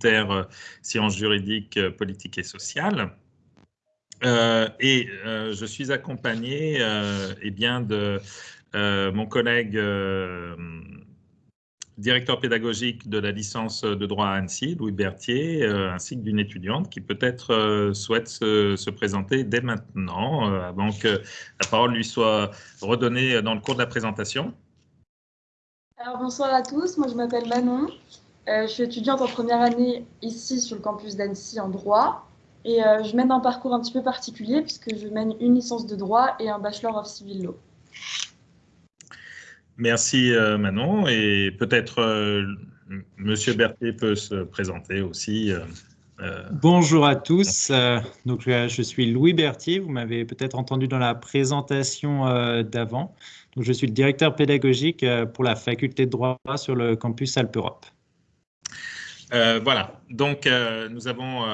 terre sciences juridiques, politiques et sociales. et je suis accompagné eh bien, de mon collègue directeur pédagogique de la licence de droit à Annecy, Louis Berthier, euh, ainsi que d'une étudiante qui peut-être euh, souhaite se, présenter dès maintenant, euh, avant que la parole lui soit redonnée dans le cours de la présentation. Alors bonsoir à tous, moi je m'appelle Manon, je suis étudiante en première année ici sur le campus d'Annecy en droit et je mène un parcours un petit peu particulier puisque je mène une licence de droit et un bachelor of civil law. Merci euh, Manon et peut-être euh, Monsieur Berthier peut se présenter aussi. Euh, Bonjour à tous, donc je suis Louis Berthier, vous m'avez peut-être entendu dans la présentation d'avant. je suis le directeur pédagogique pour la faculté de droit sur le campus Alpe Europe. voilà, donc nous avons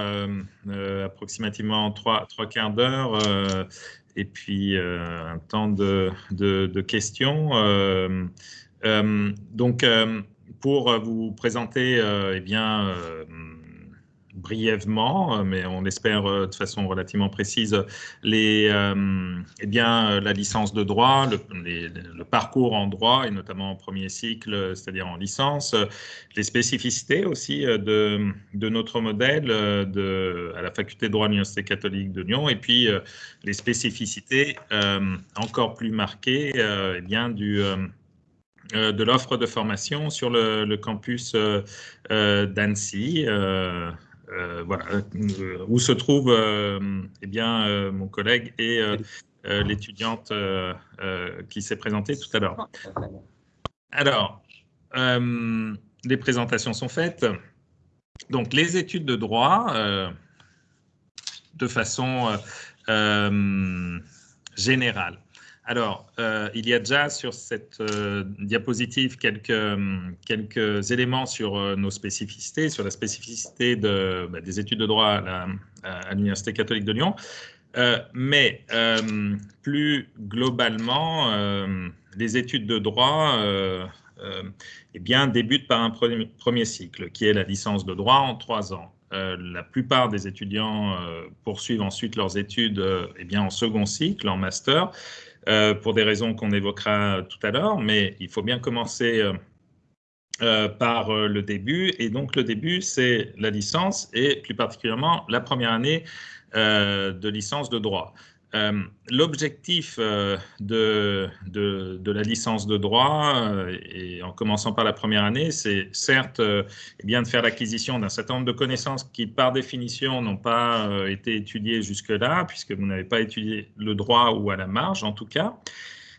approximativement trois, quarts d'heure et puis euh, un temps de, de, questions. Euh, euh, donc, pour vous présenter, eh bien, brièvement, euh, mais on espère euh, de façon relativement précise, les, euh, eh bien, la licence de droit, le, parcours en droit, et notamment en premier cycle, c'est-à-dire en licence, les spécificités aussi de, de notre modèle de, à la faculté de droit de l'Université catholique de Lyon, et puis les spécificités encore plus marquées eh bien, du de l'offre de formation sur le, campus d'Annecy, euh, voilà, euh, où se trouve euh, eh mon collègue et l'étudiante qui s'est présentée tout à l'heure. Alors, les présentations sont faites. Donc, les études de droit, de façon générale. Alors, euh, il y a déjà sur cette euh, diapositive quelques, quelques éléments sur euh, nos spécificités, sur la spécificité bah, des études de droit à l'Université catholique de Lyon. mais plus globalement, les études de droit eh bien, débutent par un premier, premier, cycle, qui est la licence de droit en trois ans. la plupart des étudiants poursuivent ensuite leurs études eh bien, en second cycle, en master. Euh, pour des raisons qu'on évoquera tout à l'heure, mais il faut bien commencer euh, euh, par le début. Et donc, le début, c'est la licence et plus particulièrement la première année de licence de droit. Euh, l'objectif euh, de, la licence de droit, euh, et en commençant par la première année, c'est certes eh bien de faire l'acquisition d'un certain nombre de connaissances qui, par définition, n'ont pas été étudiées jusque-là, puisque vous n'avez pas étudié le droit ou à la marge en tout cas.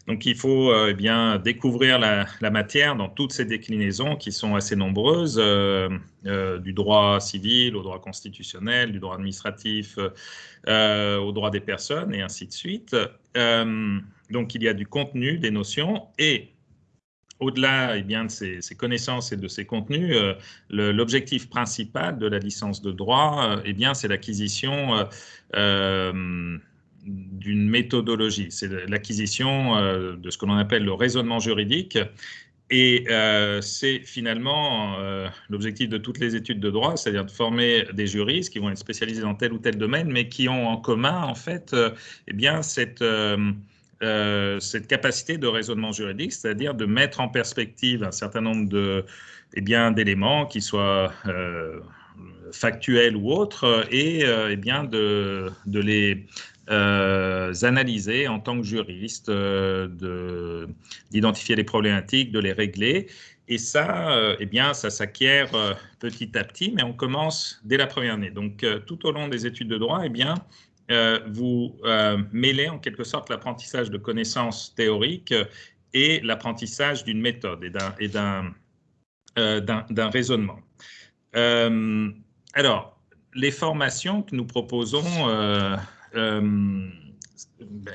Donc il faut euh, eh bien, découvrir la, matière dans toutes ces déclinaisons qui sont assez nombreuses, euh, euh, du droit civil au droit constitutionnel, du droit administratif au droit des personnes et ainsi de suite. donc il y a du contenu, des notions et au-delà eh de ces, connaissances et de ces contenus, l'objectif principal de la licence de droit, eh bien, c'est l'acquisition d'une méthodologie. C'est l'acquisition euh, de ce que l'on appelle le raisonnement juridique. Et euh, c'est finalement euh, l'objectif de toutes les études de droit, c'est-à-dire de former des juristes qui vont être spécialisés dans tel ou tel domaine, mais qui ont en commun, en fait, eh bien, cette, cette capacité de raisonnement juridique, c'est-à-dire de mettre en perspective un certain nombre de, eh bien, d'éléments qui soient factuels ou autres, et eh bien, de, de les euh, analyser en tant que juriste, euh, d'identifier les problématiques, de les régler. Et ça, euh, eh bien, ça s'acquiert petit à petit, mais on commence dès la première année. Donc, tout au long des études de droit, eh bien, vous mêlez en quelque sorte l'apprentissage de connaissances théoriques et l'apprentissage d'une méthode et d'un raisonnement. alors, les formations que nous proposons euh,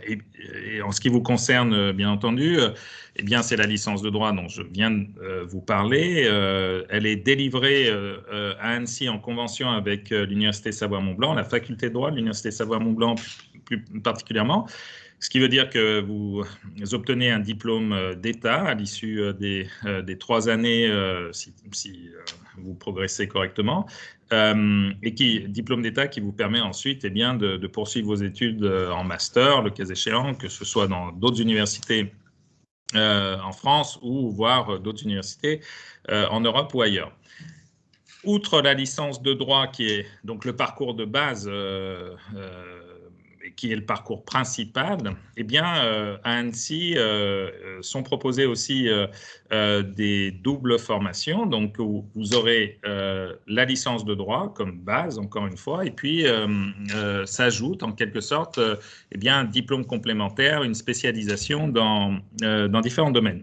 et, en ce qui vous concerne, euh, bien entendu, euh, eh bien, c'est la licence de droit dont je viens de vous parler. elle est délivrée à Annecy en convention avec l'Université Savoie-Mont-Blanc, la faculté de droit de l'Université Savoie-Mont-Blanc plus, particulièrement. Ce qui veut dire que vous obtenez un diplôme d'État à l'issue des, des, trois années, si, vous progressez correctement, et qui diplôme d'État qui vous permet ensuite eh bien, de, poursuivre vos études en master, le cas échéant, que ce soit dans d'autres universités en France ou voire d'autres universités en Europe ou ailleurs. Outre la licence de droit qui est donc le parcours de base, euh, euh, qui est le parcours principal, eh bien, euh, à Annecy sont proposées aussi des doubles formations. Donc, vous aurez la licence de droit comme base, encore une fois, et puis s'ajoute en quelque sorte eh bien, un diplôme complémentaire, une spécialisation dans, dans différents domaines.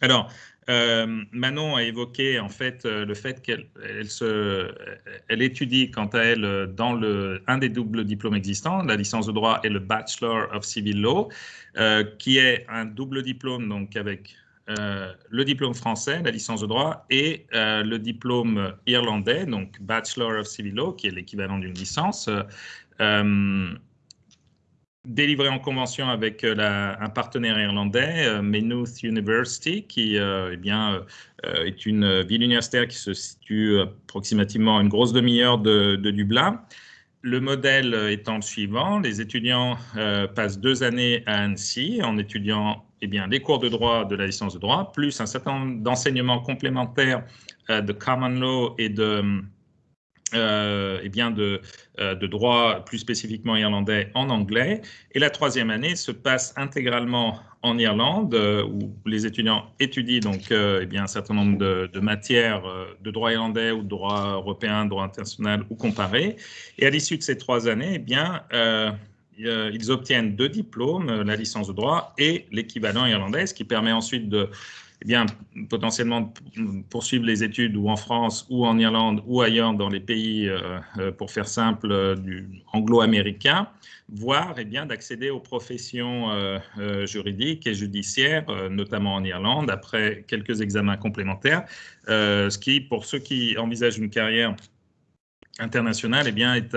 Alors, euh, Manon a évoqué en fait euh, le fait qu'elle étudie quant à elle euh, dans un des doubles diplômes existants, la licence de droit et le Bachelor of Civil Law, qui est un double diplôme donc avec le diplôme français, la licence de droit, et le diplôme irlandais, donc Bachelor of Civil Law, qui est l'équivalent d'une licence délivré en convention avec euh, un partenaire irlandais, euh, Maynooth University, qui euh, eh bien, est une ville universitaire qui se situe approximativement à une grosse demi-heure de, Dublin. Le modèle étant le suivant, les étudiants passent deux années à Annecy en étudiant eh bien, les cours de droit de la licence de droit, plus un certain nombre d'enseignements complémentaires de common law et de euh, eh bien de, euh, de, droit plus spécifiquement irlandais en anglais. Et la troisième année se passe intégralement en Irlande, euh, où les étudiants étudient donc eh bien, un certain nombre de, de matières de droit irlandais ou de droit européen, droit international ou comparé. Et à l'issue de ces trois années, eh bien, ils obtiennent deux diplômes, la licence de droit et l'équivalent irlandais, ce qui permet ensuite de eh bien, potentiellement poursuivre les études ou en France ou en Irlande ou ailleurs dans les pays, euh, euh, pour faire simple, euh, anglo-américain, voire eh bien, d'accéder aux professions juridiques et judiciaires, notamment en Irlande, après quelques examens complémentaires, ce qui, pour ceux qui envisagent une carrière internationale, eh bien, est,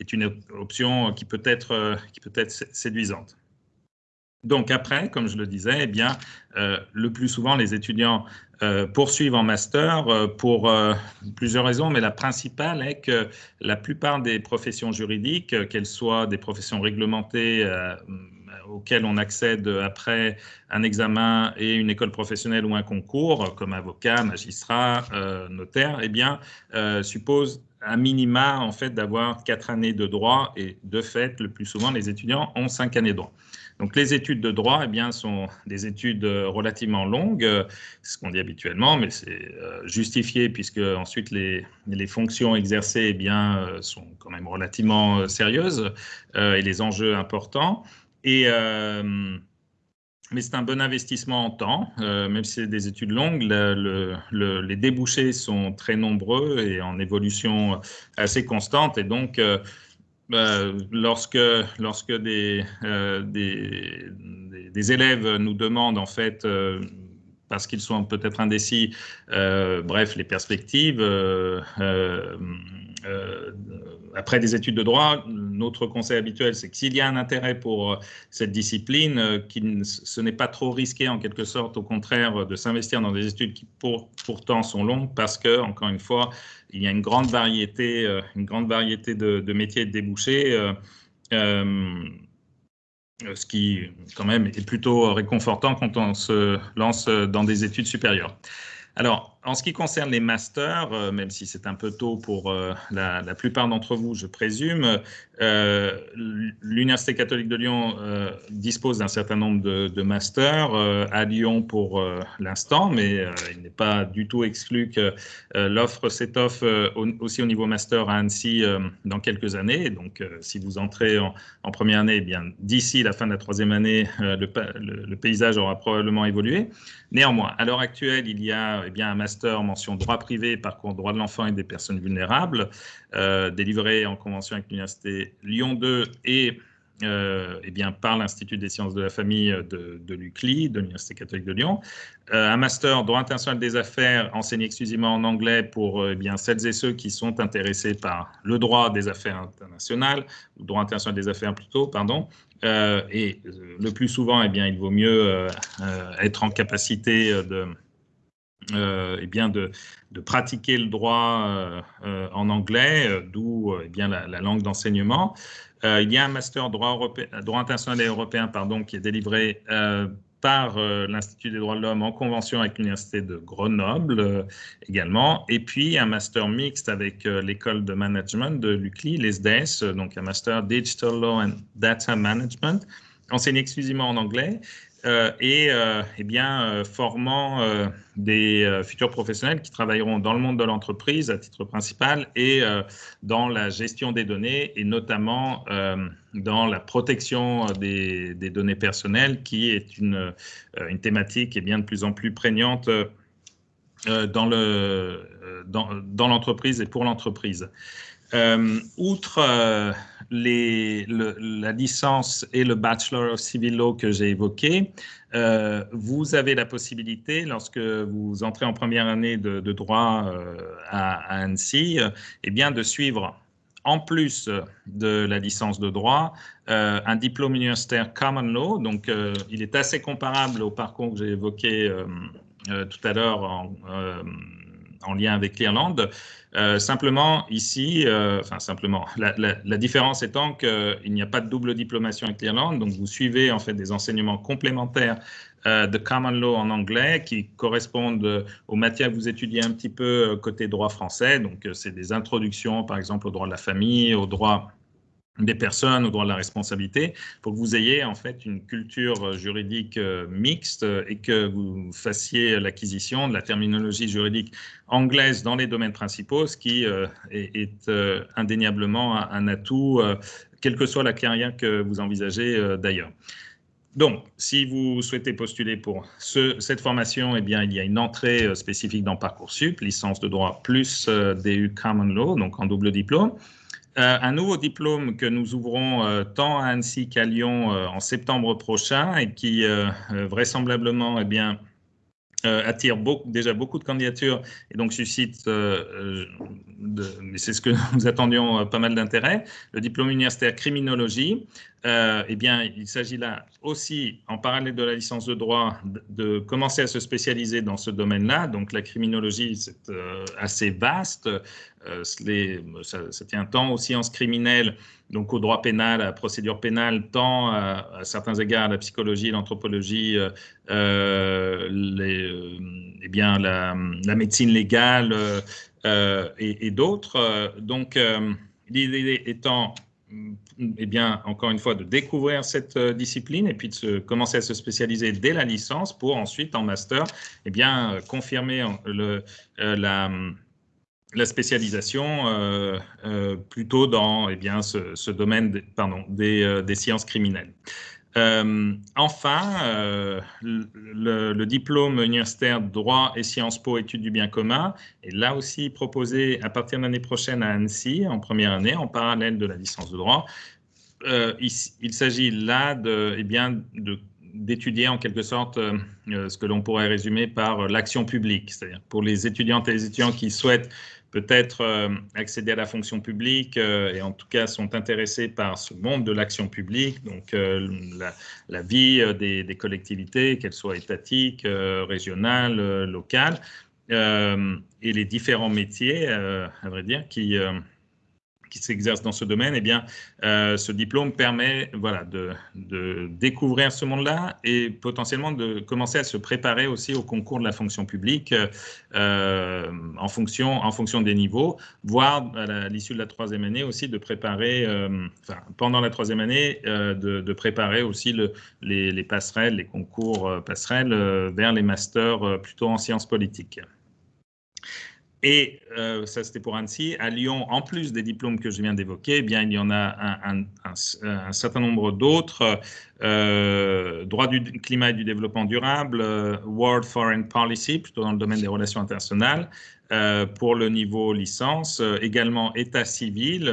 est une option qui peut être, qui peut être séduisante. Donc après, comme je le disais, eh bien, euh, le plus souvent, les étudiants euh, poursuivent en master euh, pour plusieurs raisons, mais la principale est que la plupart des professions juridiques, qu'elles soient des professions réglementées auxquelles on accède après un examen et une école professionnelle ou un concours, comme avocat, magistrat, notaire, eh bien, supposent un minima en fait d'avoir quatre années de droit et de fait, le plus souvent, les étudiants ont cinq années de droit. Donc les études de droit eh bien, sont des études euh, relativement longues, euh, ce qu'on dit habituellement, mais c'est euh, justifié puisque ensuite les, les fonctions exercées eh bien, sont quand même relativement sérieuses et les enjeux importants. Et, mais c'est un bon investissement en temps, même si c'est des études longues, les débouchés sont très nombreux et en évolution assez constante. Et donc, bah, lorsque, lorsque des, euh, des, élèves nous demandent en fait euh, parce qu'ils sont peut-être indécis, euh, bref, les perspectives. Après des études de droit, notre conseil habituel, c'est que s'il y a un intérêt pour cette discipline, qui ce n'est pas trop risqué en quelque sorte, au contraire, de s'investir dans des études qui pour, pourtant sont longues, parce que, encore une fois, il y a une grande variété, euh, une grande variété de, métiers et de débouchés, euh, euh, ce qui, quand même, est plutôt réconfortant quand on se lance dans des études supérieures. Alors, en ce qui concerne les masters, euh, même si c'est un peu tôt pour euh, la, plupart d'entre vous, je présume, euh, l'Université catholique de Lyon dispose d'un certain nombre de, masters à Lyon pour l'instant, mais il n'est pas du tout exclu que l'offre s'étoffe aussi au niveau master à Annecy dans quelques années. Donc, si vous entrez en, première année, eh bien d'ici la fin de la troisième année, le, paysage aura probablement évolué. Néanmoins, à l'heure actuelle, il y a eh bien, un master mention droit privé, parcours droit de l'enfant et des personnes vulnérables, euh, délivré en convention avec l'Université Lyon 2 et eh bien, par l'Institut des sciences de la famille de, l'UCLI, de l'Université catholique de Lyon. un master droit international des affaires enseigné exclusivement en anglais pour eh bien, celles et ceux qui sont intéressés par le droit des affaires internationales, ou droit international des affaires plutôt, pardon. et le plus souvent, eh bien, il vaut mieux être en capacité de euh, eh bien de, pratiquer le droit euh, euh, en anglais, d'où eh bien la, langue d'enseignement. il y a un master droit, européen, droit international et européen pardon, qui est délivré par l'Institut des droits de l'homme en convention avec l'Université de Grenoble également, et puis un master mixte avec l'école de management de l'UCLI, l'ESDES, donc un master Digital Law and Data Management, enseigné exclusivement en anglais, euh, et euh, eh bien, euh, formant des futurs professionnels qui travailleront dans le monde de l'entreprise à titre principal et dans la gestion des données et notamment dans la protection des, données personnelles qui est une, une thématique et bien de plus en plus prégnante dans l'entreprise dans, et pour l'entreprise. Euh, outre euh, la licence et le Bachelor of Civil Law que j'ai évoqué, euh, vous avez la possibilité, lorsque vous entrez en première année de, droit à, Annecy, eh bien de suivre en plus de la licence de droit, un diplôme universitaire Common Law. Donc, il est assez comparable au parcours que j'ai évoqué tout à l'heure en, en, lien avec l'Irlande. Euh, simplement, ici, euh, enfin simplement, la, différence étant qu'il n'y a pas de double diplomation avec l'Irlande, donc vous suivez en fait des enseignements complémentaires euh, de common law en anglais qui correspondent aux matières que vous étudiez un petit peu côté droit français. Donc, c'est des introductions, par exemple, au droit de la famille, au droit des personnes au droit de la responsabilité pour que vous ayez en fait une culture juridique euh, mixte et que vous fassiez l'acquisition de la terminologie juridique anglaise dans les domaines principaux, ce qui euh, est, euh, indéniablement un, atout, quelle que soit la carrière que vous envisagez d'ailleurs. Donc, si vous souhaitez postuler pour cette formation, eh bien, il y a une entrée spécifique dans Parcoursup, licence de droit plus DU Common Law, donc en double diplôme. Euh, un nouveau diplôme que nous ouvrons euh, tant à Annecy qu'à Lyon euh, en septembre prochain et qui vraisemblablement eh attire déjà beaucoup de candidatures et donc suscite, c'est ce que nous attendions, pas mal d'intérêt, le diplôme universitaire criminologie. Eh bien, il s'agit là aussi, en parallèle de la licence de droit, de, commencer à se spécialiser dans ce domaine-là. Donc, la criminologie, c'est assez vaste. Euh, ça, tient tant aux sciences criminelles, donc au droit pénal, à la procédure pénale, tant à, certains égards à la psychologie, l'anthropologie, euh, euh, eh bien, la, médecine légale et, d'autres. donc, l'idée étant eh bien, encore une fois, de découvrir cette discipline et puis de commencer à se spécialiser dès la licence pour ensuite, en master, eh bien, confirmer le, la, la spécialisation euh, euh, plutôt dans eh bien, ce, domaine euh, des, sciences criminelles. Enfin, le, diplôme universitaire droit et Sciences Po études du bien commun est là aussi proposé à partir de l'année prochaine à Annecy en première année en parallèle de la licence de droit. il, s'agit là eh de d'étudier en quelque sorte ce que l'on pourrait résumer par l'action publique, c'est-à-dire pour les étudiantes et les étudiants qui souhaitent peut-être euh, accéder à la fonction publique euh, et en tout cas sont intéressés par ce monde de l'action publique, donc euh, la, vie des, des collectivités, qu'elles soient étatiques, régionales, locales, et les différents métiers, à vrai dire, qui qui s'exercent dans ce domaine, eh bien, euh, ce diplôme permet voilà, de, découvrir ce monde-là et potentiellement de commencer à se préparer aussi au concours de la fonction publique euh, en, fonction, en fonction des niveaux, voire à l'issue de la troisième année aussi de préparer, euh, enfin, pendant la troisième année, de, préparer aussi le, les, les, passerelles, les concours passerelles vers les masters plutôt en sciences politiques. Et euh, ça, c'était pour Annecy. À Lyon, en plus des diplômes que je viens d'évoquer, eh il y en a un, certain nombre d'autres. Euh, droit du climat et du développement durable, euh, World Foreign Policy, plutôt dans le domaine des relations internationales, pour le niveau licence. également état civil,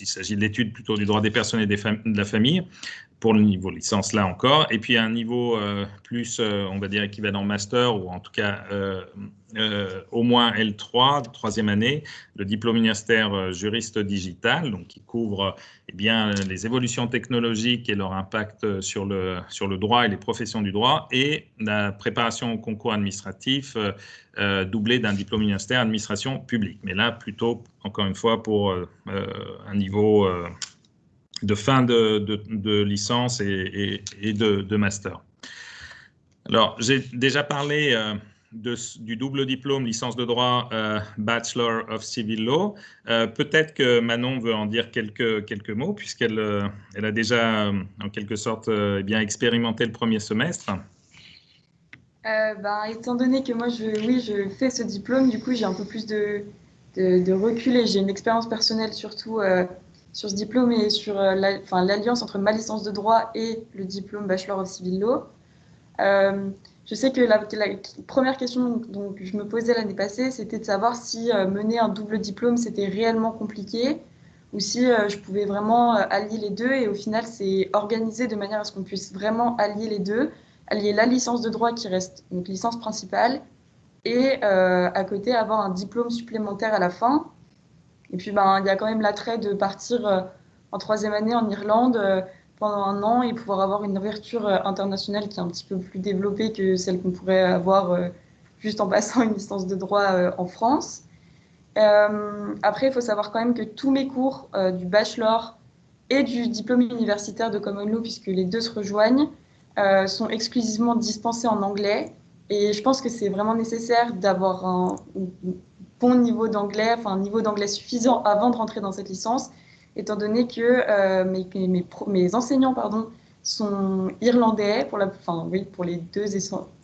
il s'agit de l'étude plutôt du droit des personnes et des de la famille pour le niveau licence là encore, et puis un niveau euh, plus, euh, on va dire, équivalent master, ou en tout cas euh, au moins L3, troisième année, le diplôme universitaire juriste digital, donc qui couvre eh bien, les évolutions technologiques et leur impact sur le, sur le droit et les professions du droit, et la préparation au concours administratif doublé d'un diplôme universitaire administration publique. Mais là, plutôt, encore une fois, pour un niveau de fin de, licence et, de, master. Alors, j'ai déjà parlé euh, du double diplôme licence de droit euh, Bachelor of Civil Law. Euh, peut-être que Manon veut en dire quelques, quelques mots, puisqu'elle elle a déjà, en quelque sorte, eh bien expérimenté le premier semestre. Ben, étant donné que moi, je, oui, je fais ce diplôme, du coup, j'ai un peu plus de, de recul et j'ai une expérience personnelle surtout sur ce diplôme et sur euh, l'alliance entre ma licence de droit et le diplôme Bachelor of Civil Law. Euh, je sais que la, première question dont je me posais l'année passée, c'était de savoir si euh, mener un double diplôme, c'était réellement compliqué ou si je pouvais vraiment allier les deux. Et au final, c'est organisé de manière à ce qu'on puisse vraiment allier les deux, allier la licence de droit qui reste donc licence principale et à côté avoir un diplôme supplémentaire à la fin et puis, ben, il y a quand même l'attrait de partir euh, en troisième année en Irlande euh, pendant un an et pouvoir avoir une ouverture euh, internationale qui est un petit peu plus développée que celle qu'on pourrait avoir juste en passant une licence de droit en France. après, il faut savoir quand même que tous mes cours du bachelor et du diplôme universitaire de Common Law, puisque les deux se rejoignent, sont exclusivement dispensés en anglais. Et je pense que c'est vraiment nécessaire d'avoir un, bon niveau d'anglais, enfin un niveau d'anglais suffisant avant de rentrer dans cette licence, étant donné que euh, mes, enseignants pardon, sont irlandais pour, la, enfin, oui, pour les deux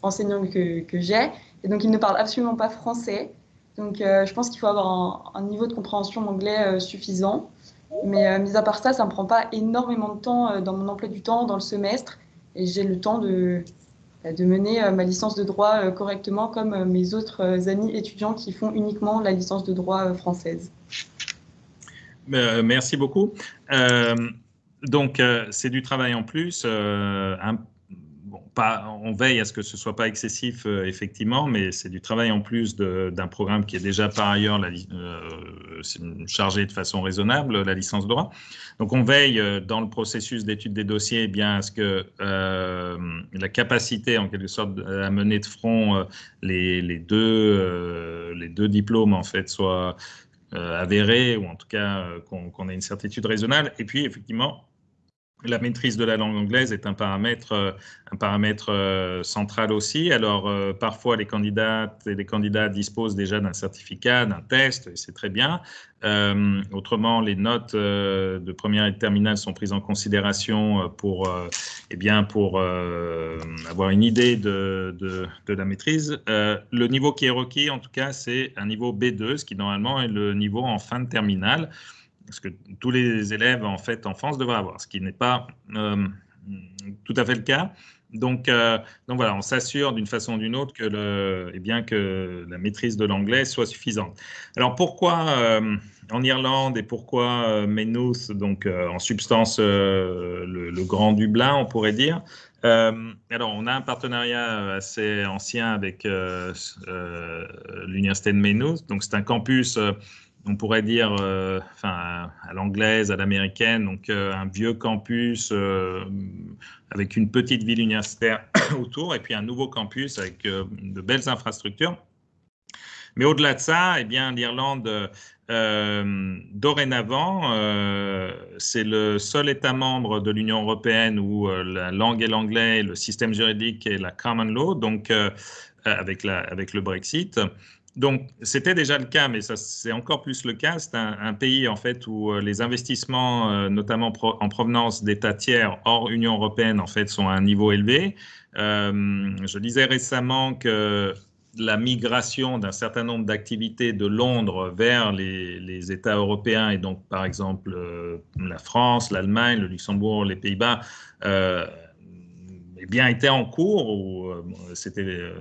enseignants que, que j'ai, et donc ils ne parlent absolument pas français. Donc euh, je pense qu'il faut avoir un, niveau de compréhension d'anglais euh, suffisant. Mais mis à part ça, ça ne me prend pas énormément de temps dans mon emploi du temps, dans le semestre, et j'ai le temps de, de mener euh, ma licence de droit euh, correctement comme euh, mes autres amis étudiants qui font uniquement la licence de droit française. Merci beaucoup. donc, c'est du travail en plus, on veille à ce que ce soit pas excessif, euh, effectivement, mais c'est du travail en plus d'un programme qui est déjà par ailleurs euh, chargé de façon raisonnable, la licence droit. Donc, on veille euh, dans le processus d'étude des dossiers eh bien à ce que la capacité, en quelque sorte, à mener de front les, deux, les deux diplômes, en fait, soit avérée, ou en tout cas qu'on ait une certitude raisonnable. Et puis, effectivement, la maîtrise de la langue anglaise est un paramètre, euh, euh, central aussi. Alors, euh, parfois, les candidates et les candidats disposent déjà d'un certificat, d'un test, et c'est très bien. autrement, les notes de première et de terminale sont prises en considération pour, eh bien, pour avoir une idée de la maîtrise. le niveau qui est requis, en tout cas, c'est un niveau B2, ce qui normalement est le niveau en fin de terminale ce que tous les élèves en France devraient avoir, ce qui n'est pas euh, tout à fait le cas. Donc, euh, donc voilà, on s'assure d'une façon ou d'une autre que, eh la maîtrise de l'anglais soit suffisante. Alors pourquoi euh, en Irlande et pourquoi Maynooth, donc en substance le, Grand Dublin, on pourrait dire alors, on a un partenariat assez ancien avec l'Université de Maynooth. Donc, c'est un campus on pourrait dire, euh, à l'anglaise, à l'américaine, donc euh, un vieux campus euh, avec une petite ville universitaire autour, et puis un nouveau campus avec de belles infrastructures. Mais au-delà de ça, eh bien, l'Irlande, dorénavant, c'est le seul État membre de l'Union européenne où la langue est l'anglais, le système juridique est la common law, donc avec le Brexit. Donc, c'était déjà le cas, mais c'est encore plus le cas. C'est un, pays en fait où euh, les investissements, euh, notamment en provenance d'États tiers hors Union européenne, en fait, sont à un niveau élevé. Euh, je disais récemment que la migration d'un certain nombre d'activités de Londres vers les, États européens, et donc par exemple la France, l'Allemagne, le Luxembourg, les Pays-Bas, eh bien, était en cours, ou c'était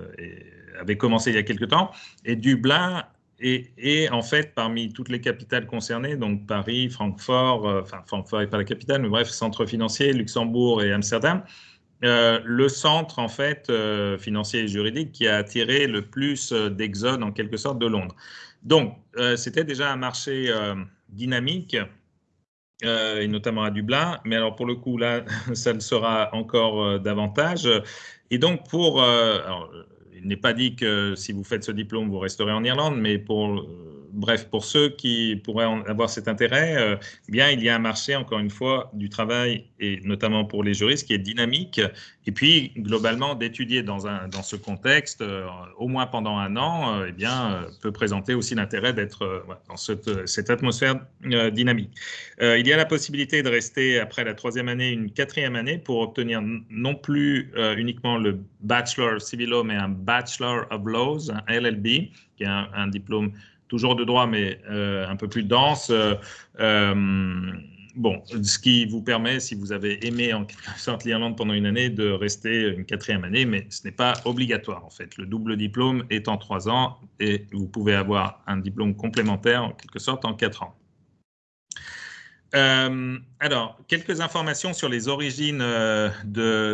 avait commencé il y a quelque temps, et Dublin et, en fait, parmi toutes les capitales concernées, donc Paris, Francfort, euh, enfin Francfort n'est pas la capitale, mais bref, centre financier, Luxembourg et Amsterdam, euh, le centre en fait euh, financier et juridique qui a attiré le plus d'exodes en quelque sorte de Londres. Donc, c'était déjà un marché dynamique. et notamment à Dublin, mais alors pour le coup là, ça le sera encore davantage. Et donc pour, n'est pas dit que si vous faites ce diplôme, vous resterez en Irlande, mais pour bref, pour ceux qui pourraient avoir cet intérêt, euh, eh bien, il y a un marché, encore une fois, du travail, et notamment pour les juristes, qui est dynamique. Et puis, globalement, d'étudier dans, dans ce contexte, euh, au moins pendant un an, euh, eh bien, peut présenter aussi l'intérêt d'être dans cette, cette atmosphère dynamique. il y a la possibilité de rester, après la troisième année, une quatrième année pour obtenir non plus uniquement le Bachelor of Civil Law, mais un Bachelor of Laws, un LLB, qui est un diplôme toujours de droit, mais euh, un peu plus dense. Euh, euh, bon, ce qui vous permet, si vous avez aimé en quelque sorte l'Irlande pendant une année, de rester une quatrième année, mais ce n'est pas obligatoire en fait. Le double diplôme est en trois ans et vous pouvez avoir un diplôme complémentaire en quelque sorte en quatre ans. alors, quelques informations sur les origines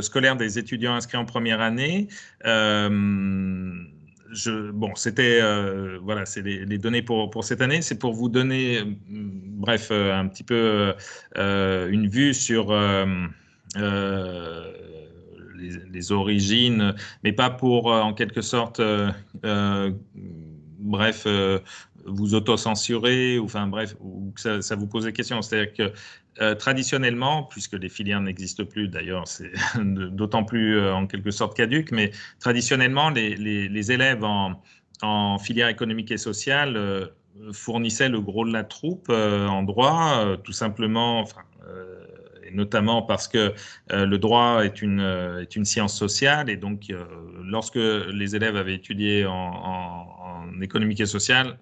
scolaires des étudiants inscrits en première année bon, c'était euh, voilà, c'est les, données pour, pour cette année. C'est pour vous donner, euh, bref, euh, un petit peu une vue sur les, origines, mais pas pour, en quelque sorte, bref, vous auto-censurer, ou enfin bref, ou que ça, ça vous pose des questions. C'est-à-dire que euh, traditionnellement, puisque les filières n'existent plus, d'ailleurs, c'est d'autant plus euh, en quelque sorte caduque, mais traditionnellement, les, élèves en, filière économique et sociale euh, fournissaient le gros de la troupe en droit, tout simplement, et notamment parce que le droit est une, science sociale, et donc lorsque les élèves avaient étudié en, économique et sociale,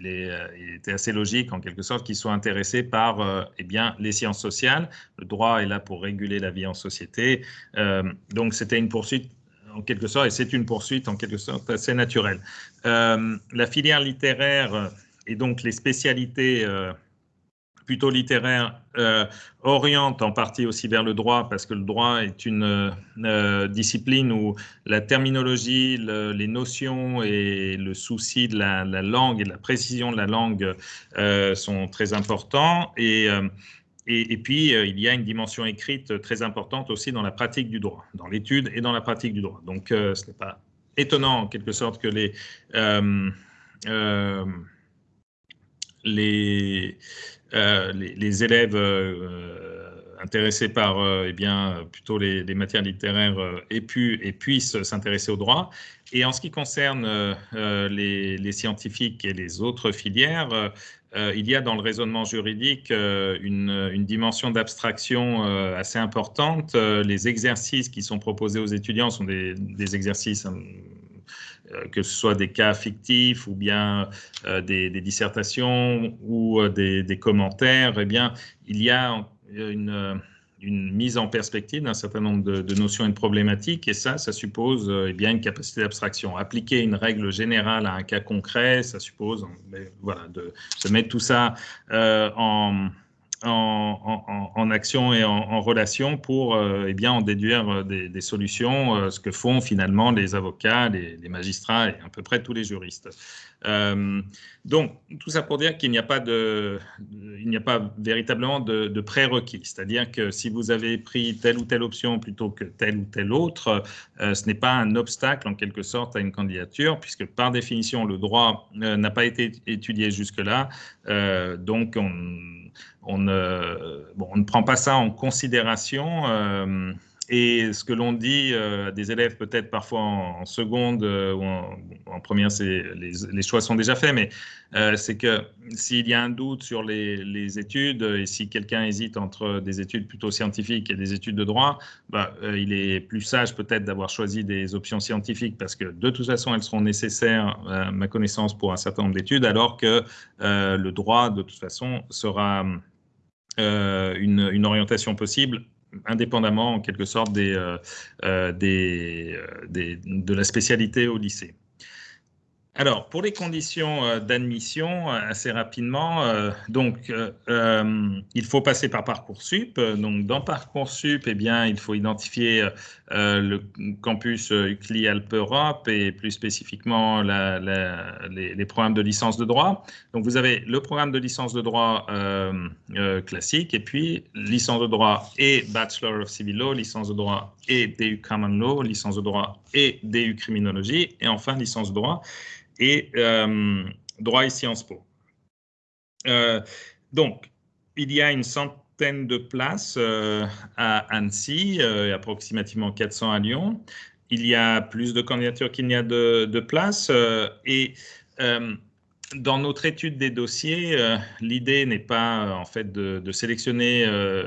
il, était assez logique, en quelque sorte, qu'ils soient intéressés par euh, eh bien, les sciences sociales. Le droit est là pour réguler la vie en société. Euh, donc, c'était une poursuite, en quelque sorte, et c'est une poursuite, en quelque sorte, assez naturelle. la filière littéraire et donc les spécialités plutôt littéraire euh, oriente en partie aussi vers le droit parce que le droit est une euh, discipline où la terminologie, les notions et le souci de la, langue et de la précision de la langue euh, sont très importants. Et, et, puis, il y a une dimension écrite très importante aussi dans la pratique du droit, dans l'étude et dans la pratique du droit. Donc, ce n'est pas étonnant en quelque sorte que les les, euh, les, élèves euh, intéressés par eh bien, plutôt les, matières littéraires aient pu et puissent s'intéresser au droit. Et en ce qui concerne les, scientifiques et les autres filières, il y a dans le raisonnement juridique une, dimension d'abstraction assez importante. les exercices qui sont proposés aux étudiants sont des, exercices hein, euh, que ce soit des cas fictifs ou bien euh, des, dissertations ou euh, des, commentaires, eh bien, il y a une, mise en perspective d'un certain nombre de, notions et de problématiques, et ça, ça suppose eh bien, une capacité d'abstraction. Appliquer une règle générale à un cas concret, ça suppose voilà, de, se mettre tout ça en en, action et en, relation pour euh, eh bien, en déduire euh, des, solutions, euh, ce que font finalement les avocats, les, magistrats et à peu près tous les juristes. Donc, tout ça pour dire qu'il n'y a pas, de, il n'y a pas véritablement de, prérequis, c'est-à-dire que si vous avez pris telle ou telle option plutôt que telle ou telle autre, ce n'est pas un obstacle en quelque sorte à une candidature, puisque par définition, le droit n'a pas été étudié jusque-là, donc on on ne, prend pas ça en considération. Euh, et ce que l'on dit euh, à des élèves, peut-être parfois en, seconde euh, ou en, première, les, les, choix sont déjà faits, mais c'est que s'il y a un doute sur les, études et si quelqu'un hésite entre des études plutôt scientifiques et des études de droit, bah, il est plus sage peut-être d'avoir choisi des options scientifiques parce que de toute façon, elles seront nécessaires, à ma connaissance, pour un certain nombre d'études, alors que le droit, de toute façon, sera euh, une, orientation possible indépendamment en quelque sorte euh, euh, des, de la spécialité au lycée. Alors, pour les conditions euh, d'admission, euh, assez rapidement, euh, donc il faut passer par Parcoursup. Donc, dans Parcoursup, eh bien, il faut identifier le campus UCLI Alpes Europe et plus spécifiquement les, programmes de licence de droit. Donc, vous avez le programme de licence de droit classique et puis licence de droit et Bachelor of Civil Law, licence de droit et DU Common Law, licence de droit et DU Criminologie et enfin licence de droit et euh, droit et Sciences Po. Euh, donc, il y a une centaine de places euh, à Annecy, et approximativement 400 à Lyon. Il y a plus de candidatures qu'il n'y a de, places. et dans notre étude des dossiers, l'idée n'est pas en fait de sélectionner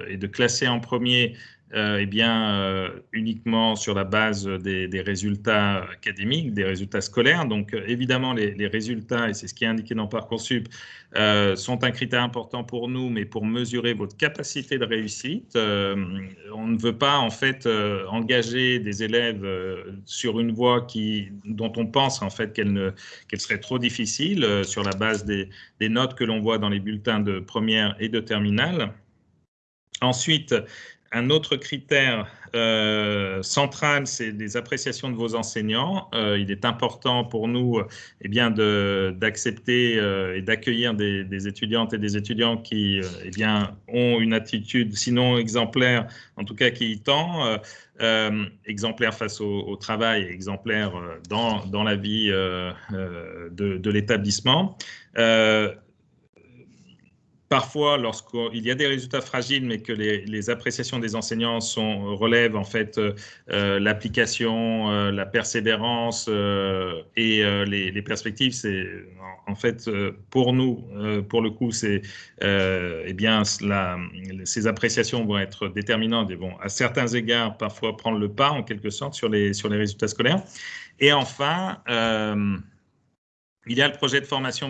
et de classer en premier euh, eh bien, euh, uniquement sur la base des, résultats académiques, des résultats scolaires. Donc, euh, évidemment, les, résultats, et c'est ce qui est indiqué dans Parcoursup, sont un critère important pour nous, mais pour mesurer votre capacité de réussite, on ne veut pas, en fait, engager des élèves sur une voie qui, dont on pense, en fait, qu'elle serait trop difficile sur la base des, des notes que l'on voit dans les bulletins de première et de terminale. Ensuite, un autre critère euh, central, c'est les appréciations de vos enseignants. Euh, il est important pour nous eh bien, d'accepter euh, et d'accueillir des, étudiantes et des étudiants qui eh bien, ont une attitude, sinon exemplaire, en tout cas qui y tend, exemplaire face au, travail, exemplaire dans, dans la vie de l'établissement. Parfois, lorsqu'il y a des résultats fragiles, mais que les, appréciations des enseignants sont, relèvent en fait euh, l'application, euh, la persévérance euh, et les, perspectives, c'est en, fait pour nous, pour le coup, c'est eh bien ces appréciations vont être déterminantes et vont à certains égards parfois prendre le pas en quelque sorte sur les sur les résultats scolaires. Et enfin. il y a le projet de formation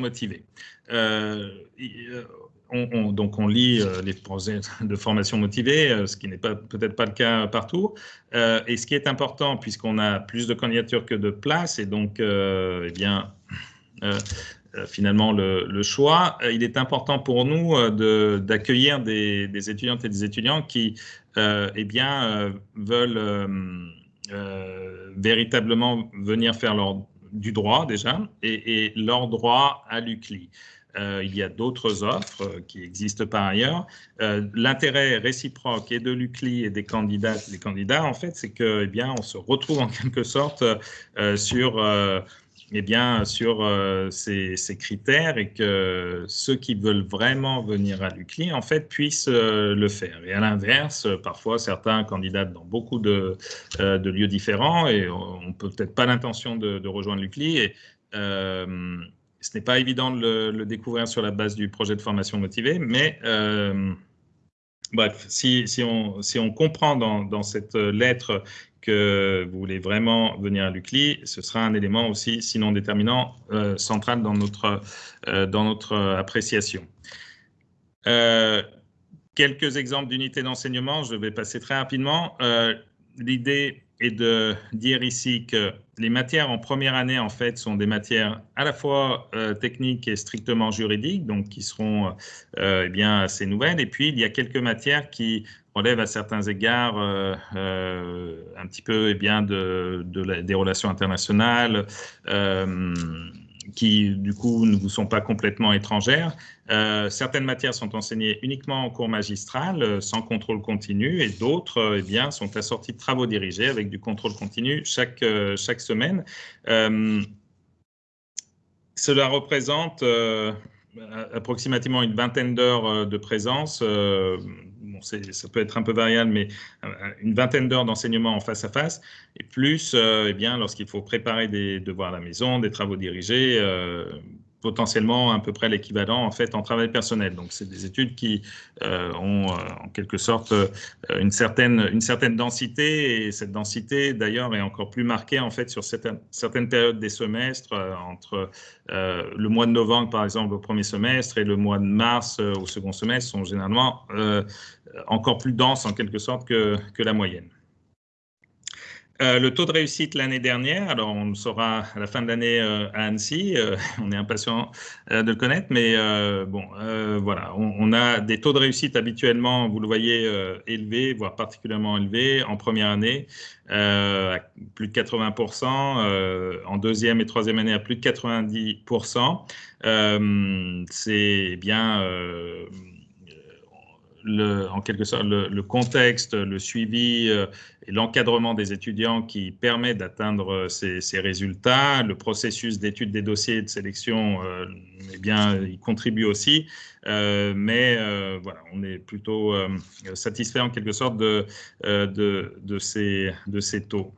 motivé donc on lit euh, les projets de formation motivée, euh, ce qui n'est peut-être pas le cas partout. Euh, et ce qui est important, puisqu'on a plus de candidatures que de places, et donc, eh bien, finalement le, choix, il est important pour nous d'accueillir des, étudiantes et des étudiants qui, eh bien, veulent véritablement venir faire leur du droit déjà et, et leur droit à l'UCLI. Euh, il y a d'autres offres euh, qui existent par ailleurs. Euh, l'intérêt réciproque et de l'UCLI et des candidats, des candidats, en fait, c'est que, eh bien, on se retrouve en quelque sorte sur, eh bien, sur ces, critères et que ceux qui veulent vraiment venir à l'UCLI, en fait, puissent le faire. Et à l'inverse, parfois, certains candidats dans beaucoup de, lieux différents et on peut-être pas l'intention de, rejoindre l'UCLI ce n'est pas évident de le, découvrir sur la base du projet de formation motivée, mais euh, bref, si, on, comprend dans, cette lettre que vous voulez vraiment venir à l'UCLI, ce sera un élément aussi, sinon déterminant, euh, central dans notre, euh, dans notre appréciation. quelques exemples d'unités d'enseignement, je vais passer très rapidement. L'idée et de dire ici que les matières en première année, en fait, sont des matières à la fois euh, techniques et strictement juridiques, donc qui seront euh, eh bien assez nouvelles. Et puis, il y a quelques matières qui relèvent à certains égards euh, un petit peu eh des relations internationales qui du coup ne vous sont pas complètement étrangères. Euh, certaines matières sont enseignées uniquement en cours magistral, euh, sans contrôle continu, et d'autres euh, eh bien, sont assorties de travaux dirigés avec du contrôle continu chaque, chaque semaine. cela représente approximativement une vingtaine d'heures de présence ça peut être un peu variable, mais euh, une vingtaine d'heures d'enseignement en face à face, et plus, euh, eh bien, lorsqu'il faut préparer des devoirs à la maison, des travaux dirigés, euh, potentiellement à peu près l'équivalent en fait en travail personnel. Donc c'est des études qui euh, ont euh, en quelque sorte euh, une certaine une certaine densité et cette densité d'ailleurs est encore plus marquée en fait sur certaines certaines périodes des semestres entre le mois de novembre par exemple au premier semestre et le mois de mars au second semestre sont généralement encore plus denses en quelque sorte que, que la moyenne. Euh, le taux de réussite l'année dernière, alors on le saura à la fin de l'année euh, à Annecy, euh, on est impatient de le connaître, mais bon, voilà, on, a des taux de réussite habituellement, vous le voyez, élevés, voire particulièrement élevés en première année, à plus de 80%, en deuxième et troisième année à plus de 90%. C'est bien le, en quelque sorte le, contexte, le suivi euh, et l'encadrement des étudiants qui permet d'atteindre ces, résultats. Le processus d'étude des dossiers et de sélection, euh, eh bien, il contribue aussi. Euh, mais voilà, on est plutôt satisfait en quelque sorte de, ces, de ces taux.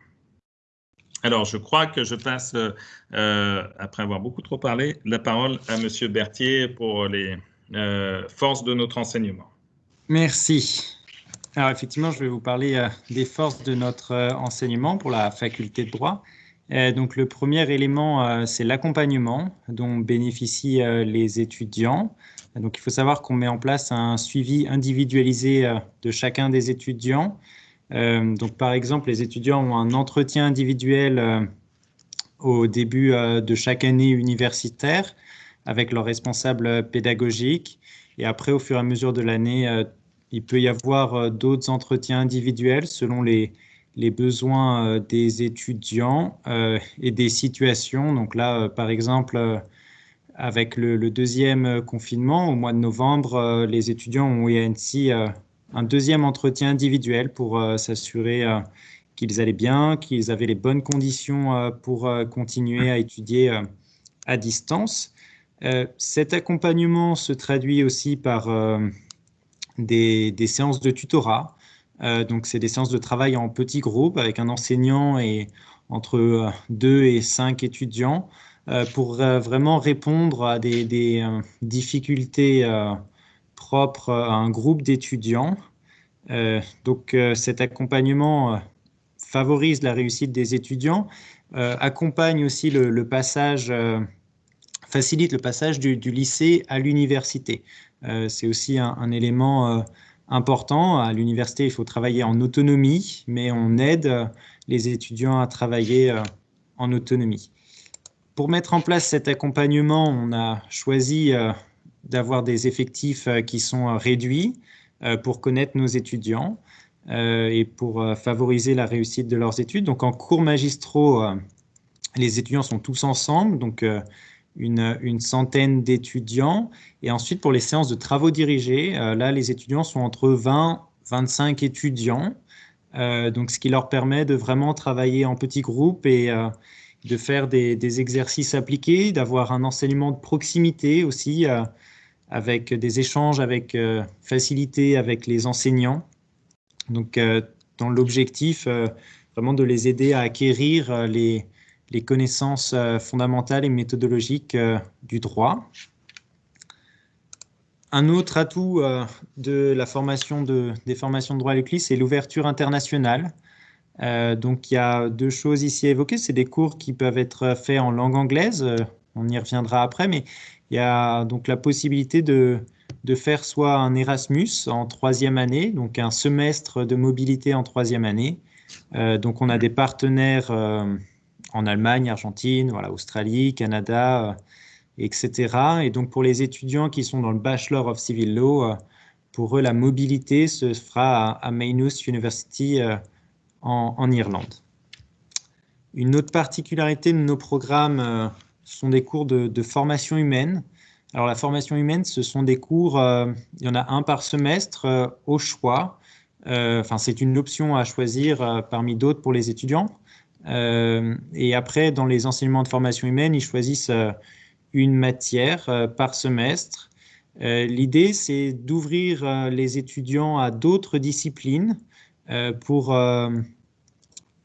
Alors, je crois que je passe, après avoir beaucoup trop parlé, la parole à Monsieur Berthier pour les forces de notre enseignement. Merci. Alors effectivement, je vais vous parler euh, des forces de notre euh, enseignement pour la faculté de droit. Euh, donc le premier élément, c'est l'accompagnement dont bénéficient les étudiants. Donc il faut savoir qu'on met en place un suivi individualisé de chacun des étudiants. donc par exemple, les étudiants ont un entretien individuel au début de chaque année universitaire avec leur responsable pédagogique. Et après, au fur et à mesure de l'année, euh, il peut y avoir euh, d'autres entretiens individuels selon les, besoins euh, des étudiants et des situations. Donc là, par exemple, avec le, deuxième confinement, au mois de novembre, les étudiants ont eu ainsi un deuxième entretien individuel pour s'assurer qu'ils allaient bien, qu'ils avaient les bonnes conditions pour continuer à étudier à distance. Euh, cet accompagnement se traduit aussi par euh, des, séances de tutorat. Euh, donc, c'est des séances de travail en petits groupes avec un enseignant et entre deux et cinq étudiants pour vraiment répondre à des, difficultés propres à un groupe d'étudiants. donc, cet accompagnement favorise la réussite des étudiants, accompagne aussi le passage facilite le passage du, lycée à l'université. Euh, c'est aussi un, élément euh, important. À l'université, il faut travailler en autonomie, mais on aide les étudiants à travailler euh, en autonomie. Pour mettre en place cet accompagnement, on a choisi d'avoir des effectifs qui sont réduits pour connaître nos étudiants et pour favoriser la réussite de leurs études. Donc en cours magistraux, les étudiants sont tous ensemble, donc une, centaine d'étudiants. Et ensuite, pour les séances de travaux dirigés, euh, là, les étudiants sont entre 20 25 étudiants. Euh, donc, ce qui leur permet de vraiment travailler en petits groupes et euh, de faire des, exercices appliqués, d'avoir un enseignement de proximité aussi, avec des échanges avec facilité avec les enseignants. Donc, dans l'objectif vraiment de les aider à acquérir les, les connaissances euh, fondamentales et méthodologiques euh, du droit. Un autre atout euh, de la formation de, des formations de droit à l'UCLI, c'est l'ouverture internationale. donc, il y a deux choses ici à évoquer. C'est des cours qui peuvent être faits en langue anglaise. on y reviendra après, mais il y a donc la possibilité de, de faire soit un Erasmus en troisième année, donc un semestre de mobilité en troisième année. donc, on a des partenaires en Allemagne, Argentine, voilà, Australie, Canada, euh, etc. Et donc pour les étudiants qui sont dans le Bachelor of Civil Law, euh, pour eux, la mobilité se fera à, Maynooth University euh, en, Irlande. Une autre particularité de nos programmes sont des cours de, formation humaine. Alors la formation humaine, ce sont des cours, il y en a un par semestre au choix. Enfin, c'est une option à choisir parmi d'autres pour les étudiants. Euh, et après, dans les enseignements de formation humaine, ils choisissent euh, une matière euh, par semestre. L'idée, c'est d'ouvrir les étudiants à d'autres disciplines pour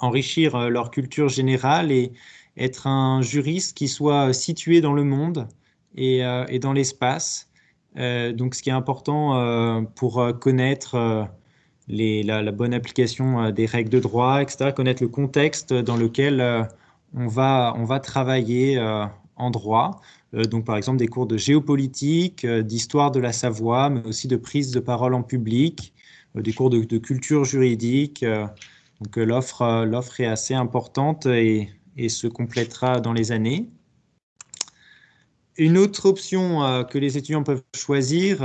enrichir leur culture générale et être un juriste qui soit situé dans le monde et, et dans l'espace. donc, ce qui est important pour connaître la, bonne application euh, des règles de droit, etc., connaître le contexte dans lequel euh, on, va, on va travailler euh, en droit. donc, par exemple, des cours de géopolitique, d'histoire de la Savoie, mais aussi de prise de parole en public, des cours de, culture juridique, Donc l'offre, est assez importante et, et, se complétera dans les années. Une autre option que les étudiants peuvent choisir,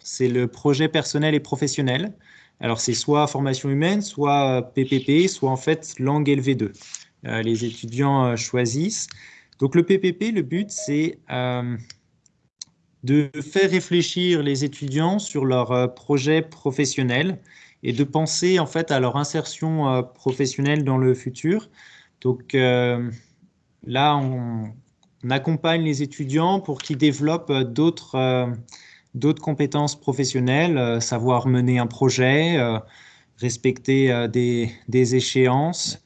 c'est le projet personnel et professionnel. Alors c'est soit formation humaine, soit PPP, soit en fait langue LV2. les étudiants choisissent. Donc le PPP, le but, c'est euh, de faire réfléchir les étudiants sur leur euh, projet professionnel et de penser en fait à leur insertion euh, professionnelle dans le futur. Donc là, on, accompagne les étudiants pour qu'ils développent d'autres d'autres compétences professionnelles, savoir mener un projet, respecter des, des, échéances.